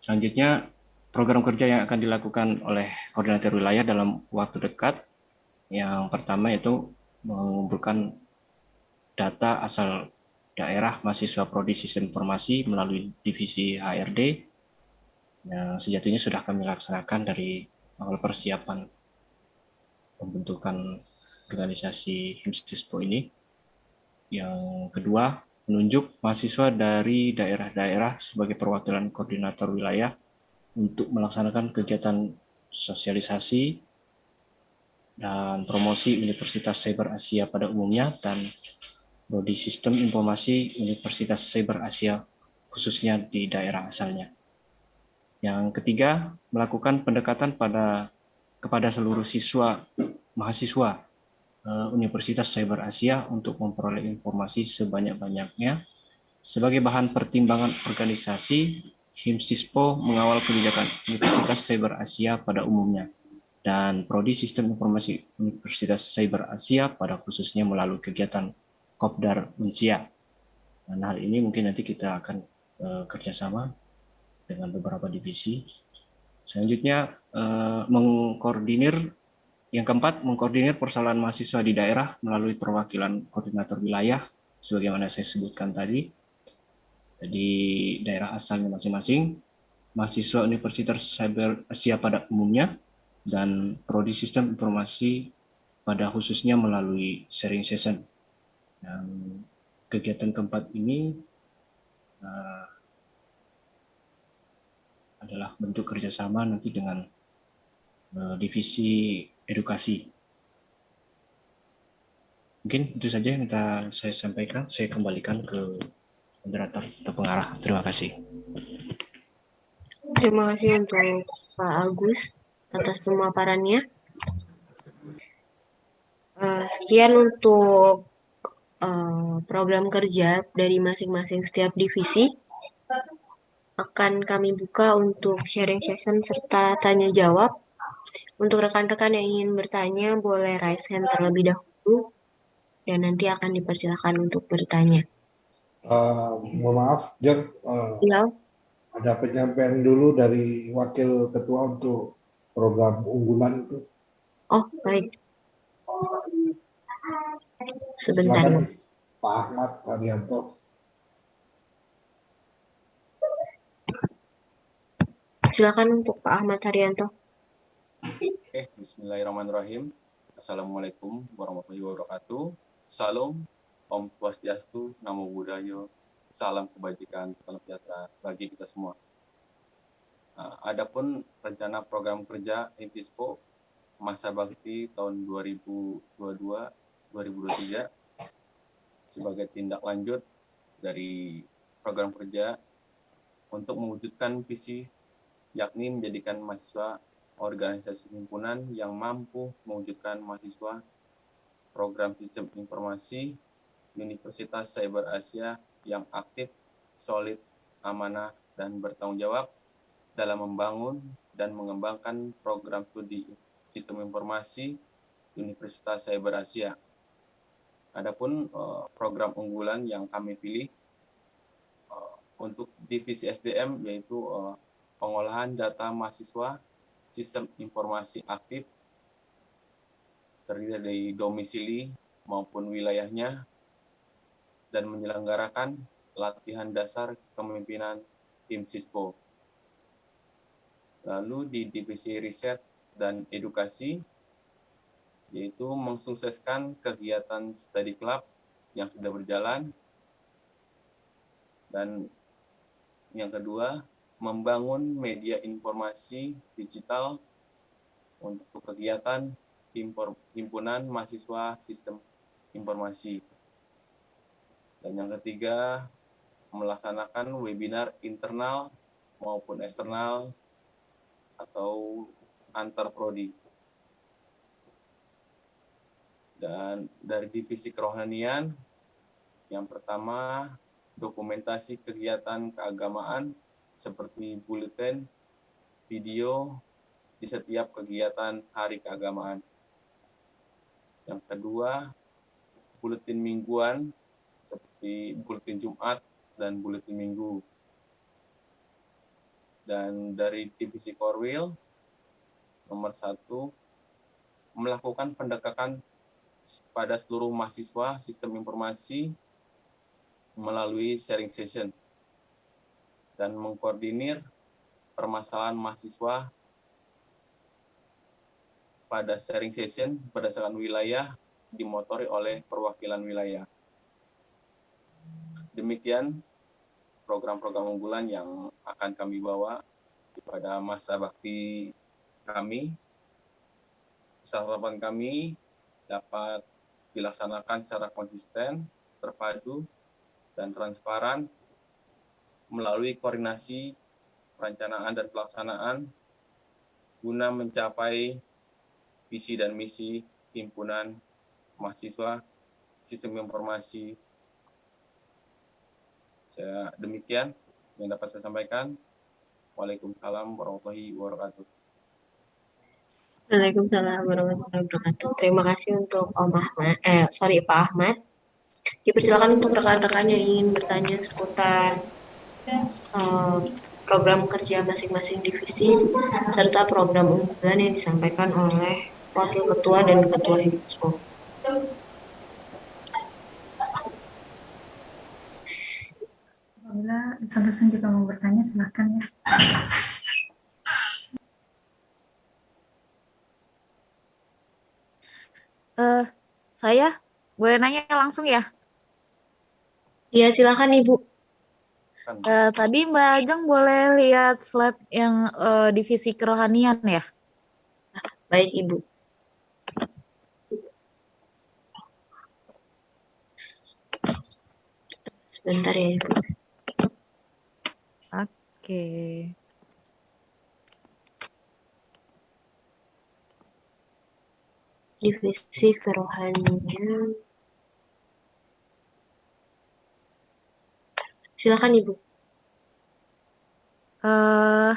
Selanjutnya, program kerja yang akan dilakukan oleh koordinator wilayah dalam waktu dekat yang pertama itu mengumpulkan data asal daerah mahasiswa prodi sistem informasi melalui divisi HRD yang sejatinya sudah kami laksanakan dari awal persiapan pembentukan organisasi HIMSISPO ini. Yang kedua, menunjuk mahasiswa dari daerah-daerah sebagai perwakilan koordinator wilayah untuk melaksanakan kegiatan sosialisasi dan promosi Universitas Cyber Asia pada umumnya dan Prodi Sistem Informasi Universitas Cyber Asia, khususnya di daerah asalnya. Yang ketiga, melakukan pendekatan pada kepada seluruh siswa mahasiswa uh, Universitas Cyber Asia untuk memperoleh informasi sebanyak-banyaknya sebagai bahan pertimbangan organisasi HIMSISPO mengawal kebijakan Universitas Cyber Asia pada umumnya dan Prodi Sistem Informasi Universitas Cyber Asia pada khususnya melalui kegiatan Kopdar Unsia. Dan hal ini mungkin nanti kita akan uh, kerjasama dengan beberapa divisi. Selanjutnya uh, mengkoordinir yang keempat mengkoordinir persoalan mahasiswa di daerah melalui perwakilan koordinator wilayah sebagaimana saya sebutkan tadi di daerah asalnya masing-masing, mahasiswa Universitas Cyber Asia pada umumnya dan prodi sistem informasi pada khususnya melalui sharing session yang kegiatan keempat ini uh, adalah bentuk kerjasama nanti dengan uh, divisi edukasi. Mungkin itu saja yang kita saya sampaikan. Saya kembalikan ke moderator atau pengarah. Terima kasih. Terima kasih untuk Pak Agus atas pemaparannya. Uh, sekian untuk uh, program kerja dari masing-masing setiap divisi akan kami buka untuk sharing session serta tanya jawab. Untuk rekan-rekan yang ingin bertanya, boleh raise hand terlebih dahulu dan nanti akan dipersilakan untuk bertanya. Uh, mohon maaf, Jan. Uh, ya. Ada penyampaian dulu dari Wakil Ketua untuk program unggulan itu. Oh, baik. Sebentar. Silakan, Pak Ahmad Haryanto. Silakan untuk Pak Ahmad Haryanto. Oke, Bismillahirrahmanirrahim. Assalamualaikum warahmatullahi wabarakatuh. Salam, Om Swastiastu, Namo Buddhaya, salam kebajikan, salam sejahtera bagi kita semua. Nah, adapun rencana program kerja Intispo masa bakti tahun 2022-2023 sebagai tindak lanjut dari program kerja untuk mewujudkan visi yakni menjadikan mahasiswa organisasi himpunan yang mampu mewujudkan mahasiswa program sistem informasi Universitas Cyber Asia yang aktif, solid, amanah, dan bertanggung jawab dalam membangun dan mengembangkan program studi sistem informasi Universitas Cyber Asia. Adapun uh, program unggulan yang kami pilih uh, untuk divisi SDM yaitu uh, pengolahan data mahasiswa sistem informasi aktif terdiri dari domisili maupun wilayahnya dan menyelenggarakan latihan dasar kepemimpinan tim SISPO. Lalu di divisi riset dan edukasi, yaitu mensukseskan kegiatan study club yang sudah berjalan, dan yang kedua, membangun media informasi digital untuk kegiatan himpunan mahasiswa sistem informasi. Dan yang ketiga, melaksanakan webinar internal maupun eksternal atau antar prodi. Dan dari divisi kerohanian, yang pertama dokumentasi kegiatan keagamaan seperti bulletin, video di setiap kegiatan hari keagamaan. Yang kedua, buletin mingguan seperti buletin Jumat dan buletin Minggu. Dan dari divisi Korwil, nomor satu, melakukan pendekatan pada seluruh mahasiswa sistem informasi melalui sharing session dan mengkoordinir permasalahan mahasiswa pada sharing session berdasarkan wilayah dimotori oleh perwakilan wilayah. Demikian program-program unggulan yang akan kami bawa pada masa bakti kami. Harapan kami dapat dilaksanakan secara konsisten terpadu, dan transparan melalui koordinasi perencanaan dan pelaksanaan guna mencapai visi dan misi himpunan mahasiswa sistem informasi. Saya demikian yang dapat saya sampaikan. Waalaikumsalam warahmatullahi wabarakatuh. Waalaikumsalam warahmatullahi wabarakatuh. Terima kasih untuk Om Ahmad, eh sorry Pak Ahmad. Dipersilakan untuk rekan-rekan yang ingin bertanya seputar uh, program kerja masing-masing divisi serta program unggulan yang disampaikan oleh Wakil Ketua dan Ketua Himpunan. Dosen-dosen juga mau bertanya, silahkan ya. Uh, saya boleh nanya langsung ya? Iya, silakan Ibu. Uh, tadi Mbak Ajeng boleh lihat slide yang uh, divisi kerohanian ya? Baik, Ibu. Sebentar ya, Ibu. Oke. Divisi kerohanian. Silakan Ibu. Uh,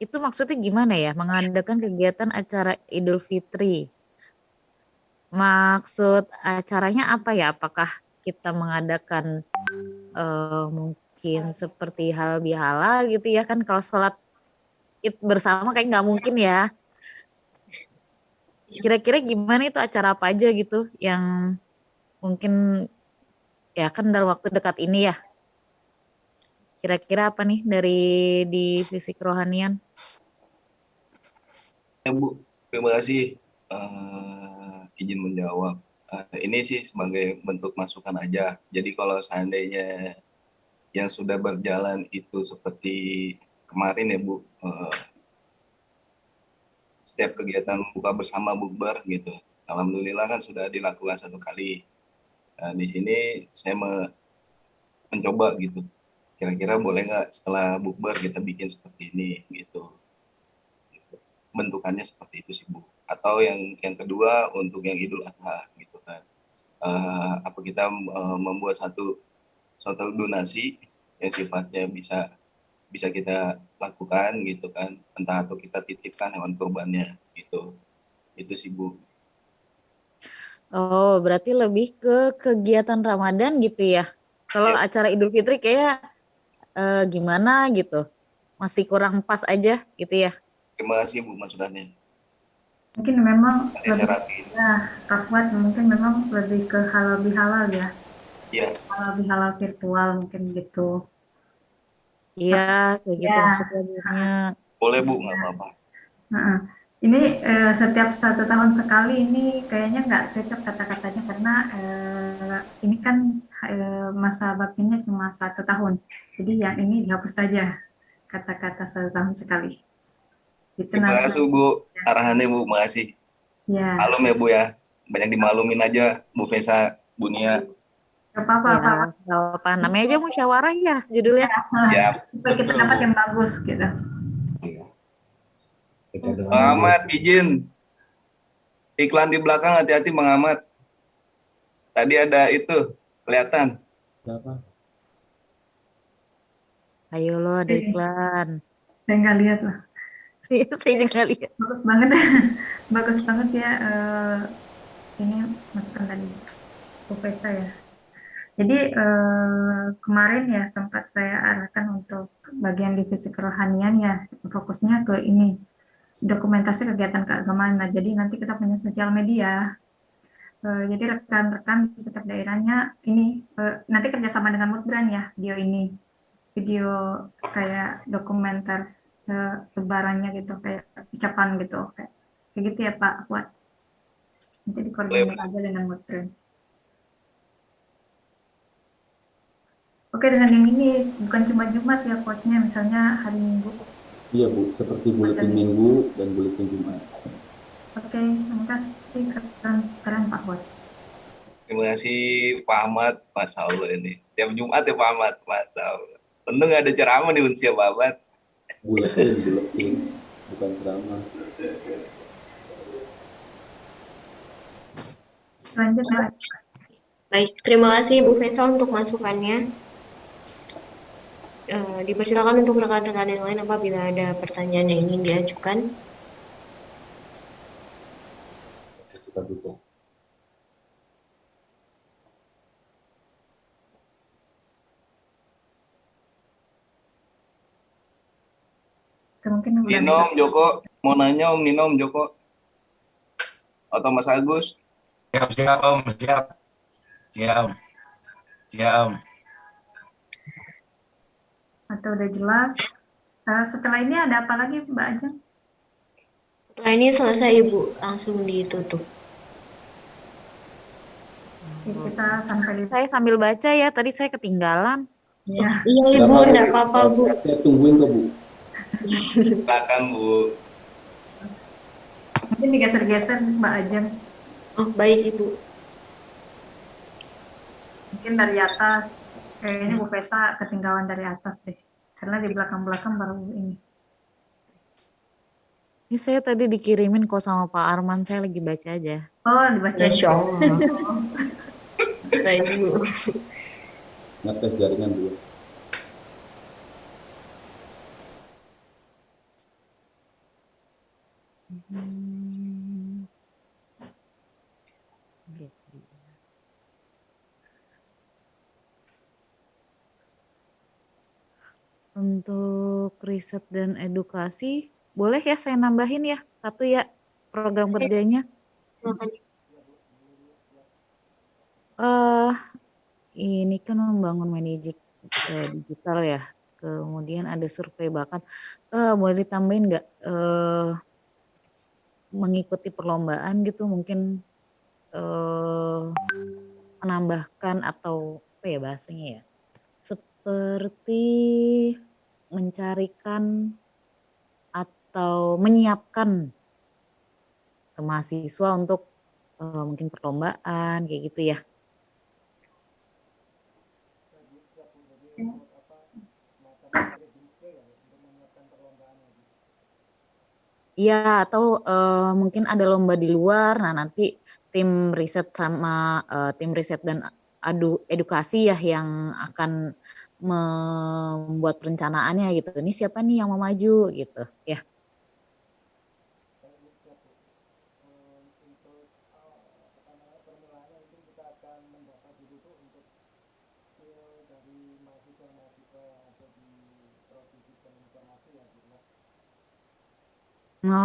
itu maksudnya gimana ya? Mengadakan kegiatan acara Idul Fitri. Maksud acaranya apa ya? Apakah kita mengadakan uh, mungkin seperti hal bihala gitu ya kan kalau sholat id bersama kayak nggak mungkin ya. Kira-kira gimana itu acara apa aja gitu yang mungkin ya kan dalam waktu dekat ini ya. Kira-kira apa nih dari divisi kerohanian? Ya Bu, terima kasih uh, izin menjawab. Uh, ini sih sebagai bentuk masukan aja. Jadi kalau seandainya yang sudah berjalan itu seperti kemarin ya Bu, uh, setiap kegiatan buka bersama bukber gitu. Alhamdulillah kan sudah dilakukan satu kali. Nah, di sini saya me mencoba gitu kira-kira boleh nggak setelah bukber kita bikin seperti ini gitu bentukannya seperti itu sih bu atau yang yang kedua untuk yang idul adha gitu kan uh, apa kita uh, membuat satu suatu donasi yang sifatnya bisa bisa kita lakukan gitu kan. Entah atau kita titipkan hewan kurbannya gitu. Itu sih bu. Oh berarti lebih ke kegiatan ramadan gitu ya? Kalau ya. acara idul fitri kayak uh, gimana gitu? Masih kurang pas aja gitu ya? Terima kasih bu masukannya mungkin memang lebih, ya Kak mungkin memang lebih ke halal bihalal ya Iya. halal bihalal virtual mungkin gitu iya kayak gitu ya. maksudnya boleh bu nggak apa-apa nah, ini eh, setiap satu tahun sekali ini kayaknya nggak cocok kata-katanya karena eh, ini kan eh, masa baktinya cuma satu tahun. Jadi yang ini dihapus saja kata-kata satu tahun sekali. Itu Terima kasih Bu, arahannya Bu, makasih. Ya. Malum ya Bu ya, banyak dimalumin aja Bu Vesa, Bu Nia. Gak apa-apa, ya, apa, apa. Namanya aja musyawarah ya judulnya. Ya, kita dapat yang bagus gitu. Ahmad izin. Iklan di belakang hati-hati Bang Ahmad. Tadi ada itu kelihatan. Berapa? ayo lo ada iklan. Saya nggak lihat lah. Saya juga lihat. Bagus banget. Bagus banget ya uh, ini masukan tadi. Profesor ya jadi uh, kemarin ya sempat saya arahkan untuk bagian divisi kerohanian ya fokusnya ke ini dokumentasi kegiatan keagamaan. Nah, jadi nanti kita punya sosial media. Uh, jadi rekan-rekan di setiap daerahnya ini uh, nanti kerjasama dengan Mudbrand ya video ini video kayak dokumenter lebarannya gitu kayak ucapan gitu kayak, kayak gitu ya Pak buat nanti dikoordinir aja dengan Mudbrand. Oke dengan yang ini bukan cuma Jumat ya quote-nya misalnya hari Minggu Iya Bu, seperti buletin minggu dan buletin Jumat. Oke, terima kasih keren, keren Pak Bot. Terima kasih Pak Ahmad, Masya Allah ini. Tiap Jumat ya Pak Ahmad, Masya Allah. Untung ada ceramah di Unsia Pak Ahmad. Buletin, buletin, bukan ceramah. Lanjut, Mbak. Baik, terima kasih Bu Faisal untuk masukannya. Eh, dipersilakan untuk rekan-rekan yang lain apabila ada pertanyaan yang ingin diajukan. Kita tutup. Mungkin Nino, Om Joko, mau nanya Om Nino, Om Joko. Atau Mas Agus. Siap, siap Om, siap. Siap. Siap Om. Atau udah jelas. Eh, setelah ini ada apa lagi Mbak Ajeng? Setelah ini selesai Ibu, langsung ditutup. Kita sampai Saya sambil baca ya, tadi saya ketinggalan. ya. Iya Ibu, apa-apa, enggak apa-apa Bu. Saya tungguin kok, Bu. Silakan Bu. Mungkin digeser-geser Mbak Ajeng. Oh, baik Ibu. Mungkin dari atas. Kayaknya Bu Pesa ketinggalan dari atas deh. Karena di belakang-belakang baru ini. Ini saya tadi dikirimin kok sama Pak Arman, saya lagi baca aja. Oh, dibaca. Masya Allah. Baik Bu. Ngetes jaringan dulu. Hmm. Untuk riset dan edukasi, boleh ya saya nambahin ya, satu ya program kerjanya. Silakan. Eh, ini kan membangun manajer eh, digital ya. Kemudian ada survei bakat. Eh, boleh ditambahin nggak eh, mengikuti perlombaan gitu mungkin eh, menambahkan atau apa ya bahasanya ya? Seperti mencarikan atau menyiapkan ke mahasiswa untuk eh, mungkin perlombaan kayak gitu ya. Iya, atau eh, mungkin ada lomba di luar. Nah, nanti tim riset sama eh, tim riset dan adu edukasi ya yang akan membuat perencanaannya gitu. Ini siapa nih yang mau maju gitu, ya.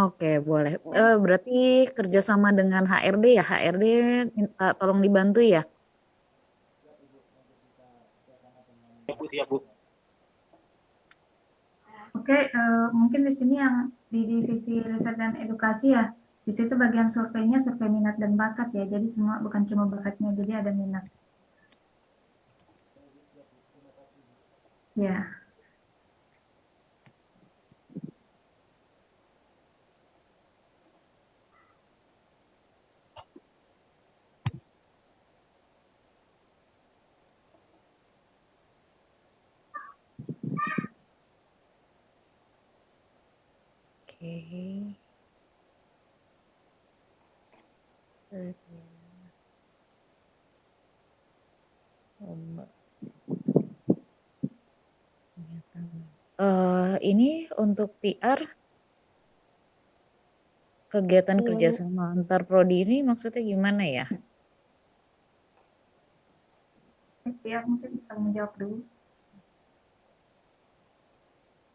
Oke, boleh. Eh, berarti kerjasama dengan HRD ya, HRD minta tolong dibantu ya. Ya, Bu, siap Bu. Oke, eh, mungkin di sini yang di divisi riset dan edukasi ya, di situ bagian surveinya survei minat dan bakat ya, jadi cuma bukan cuma bakatnya, jadi ada minat. Ya, Kegiatan. Eh, ini untuk PR kegiatan Hmm. kerjasama antar prodi ini maksudnya gimana ya? ya mungkin bisa menjawab dulu.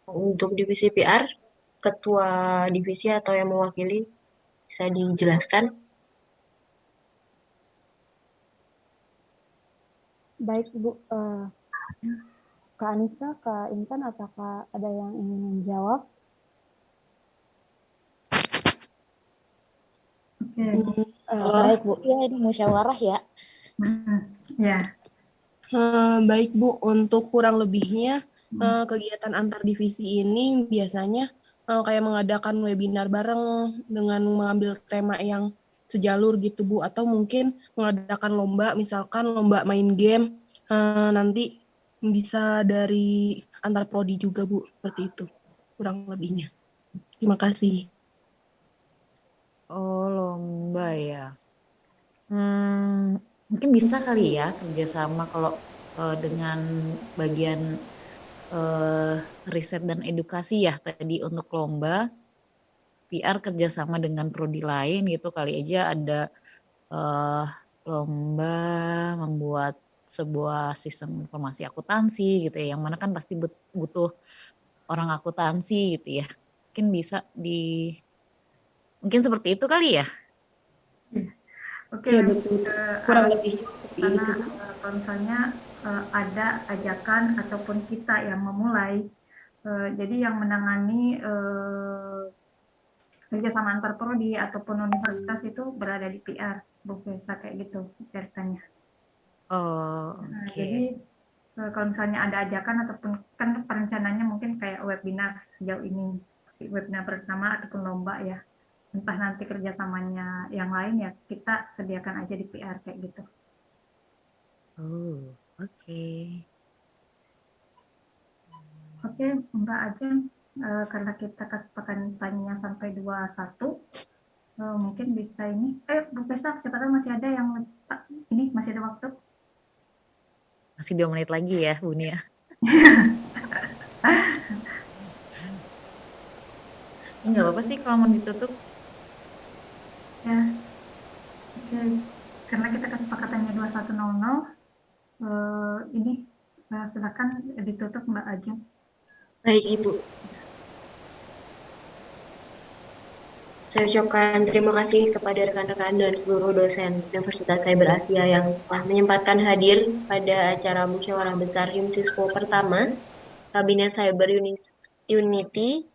Untuk divisi PR, ketua divisi atau yang mewakili bisa dijelaskan? Baik Ibu, eh, Kak Anissa, Kak Intan, apakah ada yang ingin menjawab? Oke, Eh, baik Bu. Iya, ini musyawarah ya. ya. Eh, baik Bu, untuk kurang lebihnya eh, kegiatan antar divisi ini biasanya eh, kayak mengadakan webinar bareng dengan mengambil tema yang sejalur gitu Bu atau mungkin mengadakan lomba misalkan lomba main game eh, nanti bisa dari antar prodi juga Bu seperti itu kurang lebihnya. Terima kasih. Oh, lomba ya. Hmm, mungkin bisa kali ya kerjasama kalau eh, dengan bagian eh, riset dan edukasi ya tadi untuk lomba. PR kerjasama dengan prodi lain gitu kali aja ada eh, lomba membuat sebuah sistem informasi akuntansi gitu ya, yang mana kan pasti but- butuh orang akuntansi gitu ya. Mungkin bisa di mungkin seperti itu kali ya? Oke, Iya, lanjut betul. ke Kurang arah lebih sana eh, kalau misalnya eh, ada ajakan ataupun kita yang memulai, eh, jadi yang menangani eh, kerjasama antar prodi ataupun universitas itu berada di PR, Bu Besa kayak gitu ceritanya. Oh, Nah, oke. jadi eh, kalau misalnya ada ajakan ataupun kan perencanaannya mungkin kayak webinar sejauh ini, si webinar bersama ataupun lomba ya. Entah nanti kerjasamanya yang lain ya kita sediakan aja di PR kayak gitu. Oh, oke. Oke, Mbak Ajeng, eh, karena kita kesepakatannya sampai 21, eh, mungkin bisa ini. Eh, Bu Pesa, siapa tahu masih ada yang ini masih ada waktu. Masih dua menit lagi ya, Bu Nia. Ini nggak apa-apa sih kalau mau ditutup. Ya, oke. Karena kita kesepakatannya 21.00, eh, ini eh, silakan ditutup Mbak Ajeng. Baik, Ibu. Saya ucapkan terima kasih kepada rekan-rekan dan seluruh dosen Universitas Cyber Asia yang telah menyempatkan hadir pada acara musyawarah besar HIMSISPO pertama, Kabinet Cyber Unity,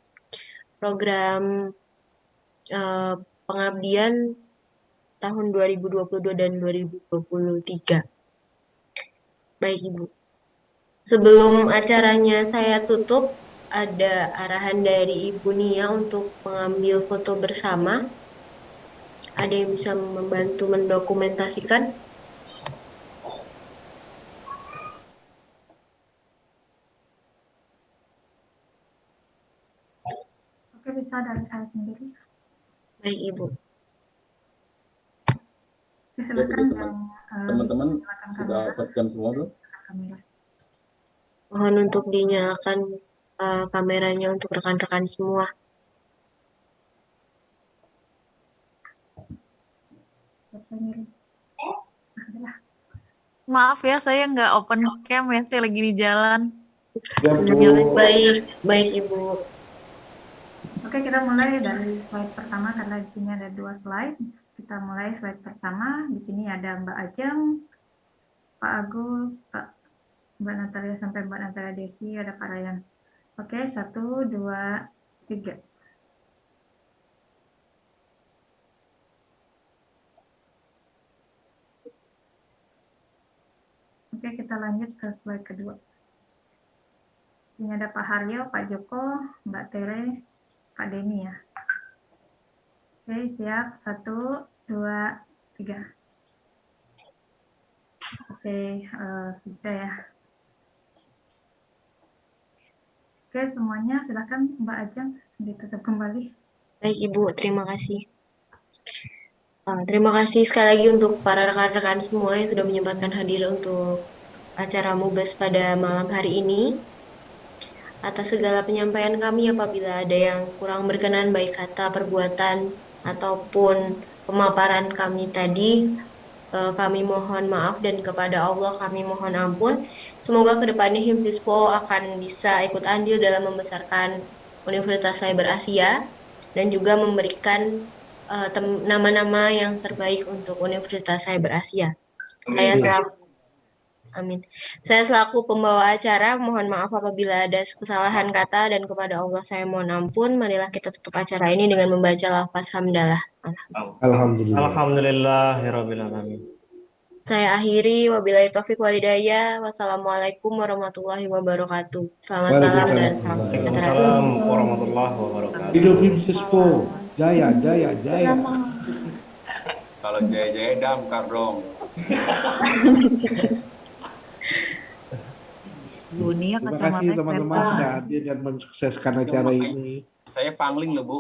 program eh, pengabdian tahun 2022 dan 2023. Baik, Ibu. Sebelum acaranya saya tutup, ada arahan dari Ibu Nia untuk mengambil foto bersama. Ada yang bisa membantu mendokumentasikan? Oke, bisa dari saya sendiri. Baik, Ibu. Oke, silakan yang eh, Teman-teman nyalakan sudah webcam semua belum? kamera. Mohon untuk dinyalakan eh, kameranya untuk rekan-rekan semua. Adalah. Maaf ya, saya nggak open cam ya, saya lagi di jalan. Baik, baik Ibu. Oke, kita mulai dari slide pertama karena di sini ada dua slide. Kita mulai slide pertama. Di sini ada Mbak Ajeng, Pak Agus, Pak Mbak Natalia sampai Mbak Natalia Desi, ada Pak Ryan. Oke, satu, dua, tiga. Oke, kita lanjut ke slide kedua. Di sini ada Pak Haryo, Pak Joko, Mbak Tere, Pak Deni ya. Oke, siap. Satu, dua, tiga. Oke, eh, sudah ya. Oke, semuanya silakan Mbak Ajeng ditutup kembali. Baik Ibu, terima kasih. Uh, terima kasih sekali lagi untuk para rekan-rekan semua yang sudah menyempatkan hadir untuk acara MUBES pada malam hari ini. Atas segala penyampaian kami apabila ada yang kurang berkenan baik kata, perbuatan, ataupun pemaparan kami tadi, eh, kami mohon maaf dan kepada Allah kami mohon ampun. Semoga ke depannya HIMSISPO akan bisa ikut andil dalam membesarkan Universitas Cyber Asia dan juga memberikan eh, nama-nama yang terbaik untuk Universitas Cyber Asia. Saya selaku Amin. Saya selaku pembawa acara mohon maaf apabila ada kesalahan kata dan kepada Allah saya mohon ampun. Marilah kita tutup acara ini dengan membaca lafaz hamdalah. Alhamdulillah. Alhamdulillahirabbil alamin. Saya akhiri wabillahi taufik walhidayah. Wassalamualaikum warahmatullahi wabarakatuh. Selamat malam dan salam sejahtera. Waalaikumsalam warahmatullahi wabarakatuh. Hidup Himsispo, jaya, jaya, jaya. Eh, Jaya-jaya damkar dong. Bu Nia Terima kacamata kasih teman-teman sudah hadir dan mensukseskan acara ini. Saya pangling loh, Bu.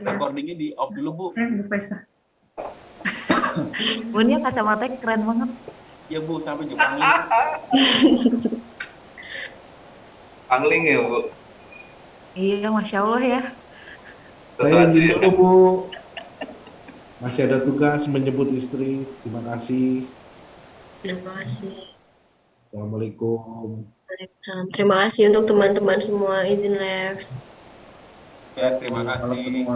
Recordingnya di off dulu, Bu. Eh, Bu Pesa. Bu Nia kacamatanya keren banget. Ya, Bu, sampai juga pangling. Angling ya, Bu. Iya, masya Allah ya. Saya izin ya. dulu Bu. Masih ada tugas menyebut istri. Terima kasih. Terima kasih. Assalamualaikum. Waalaikumsalam. Terima kasih untuk teman-teman semua izin left. Ya, terima kasih.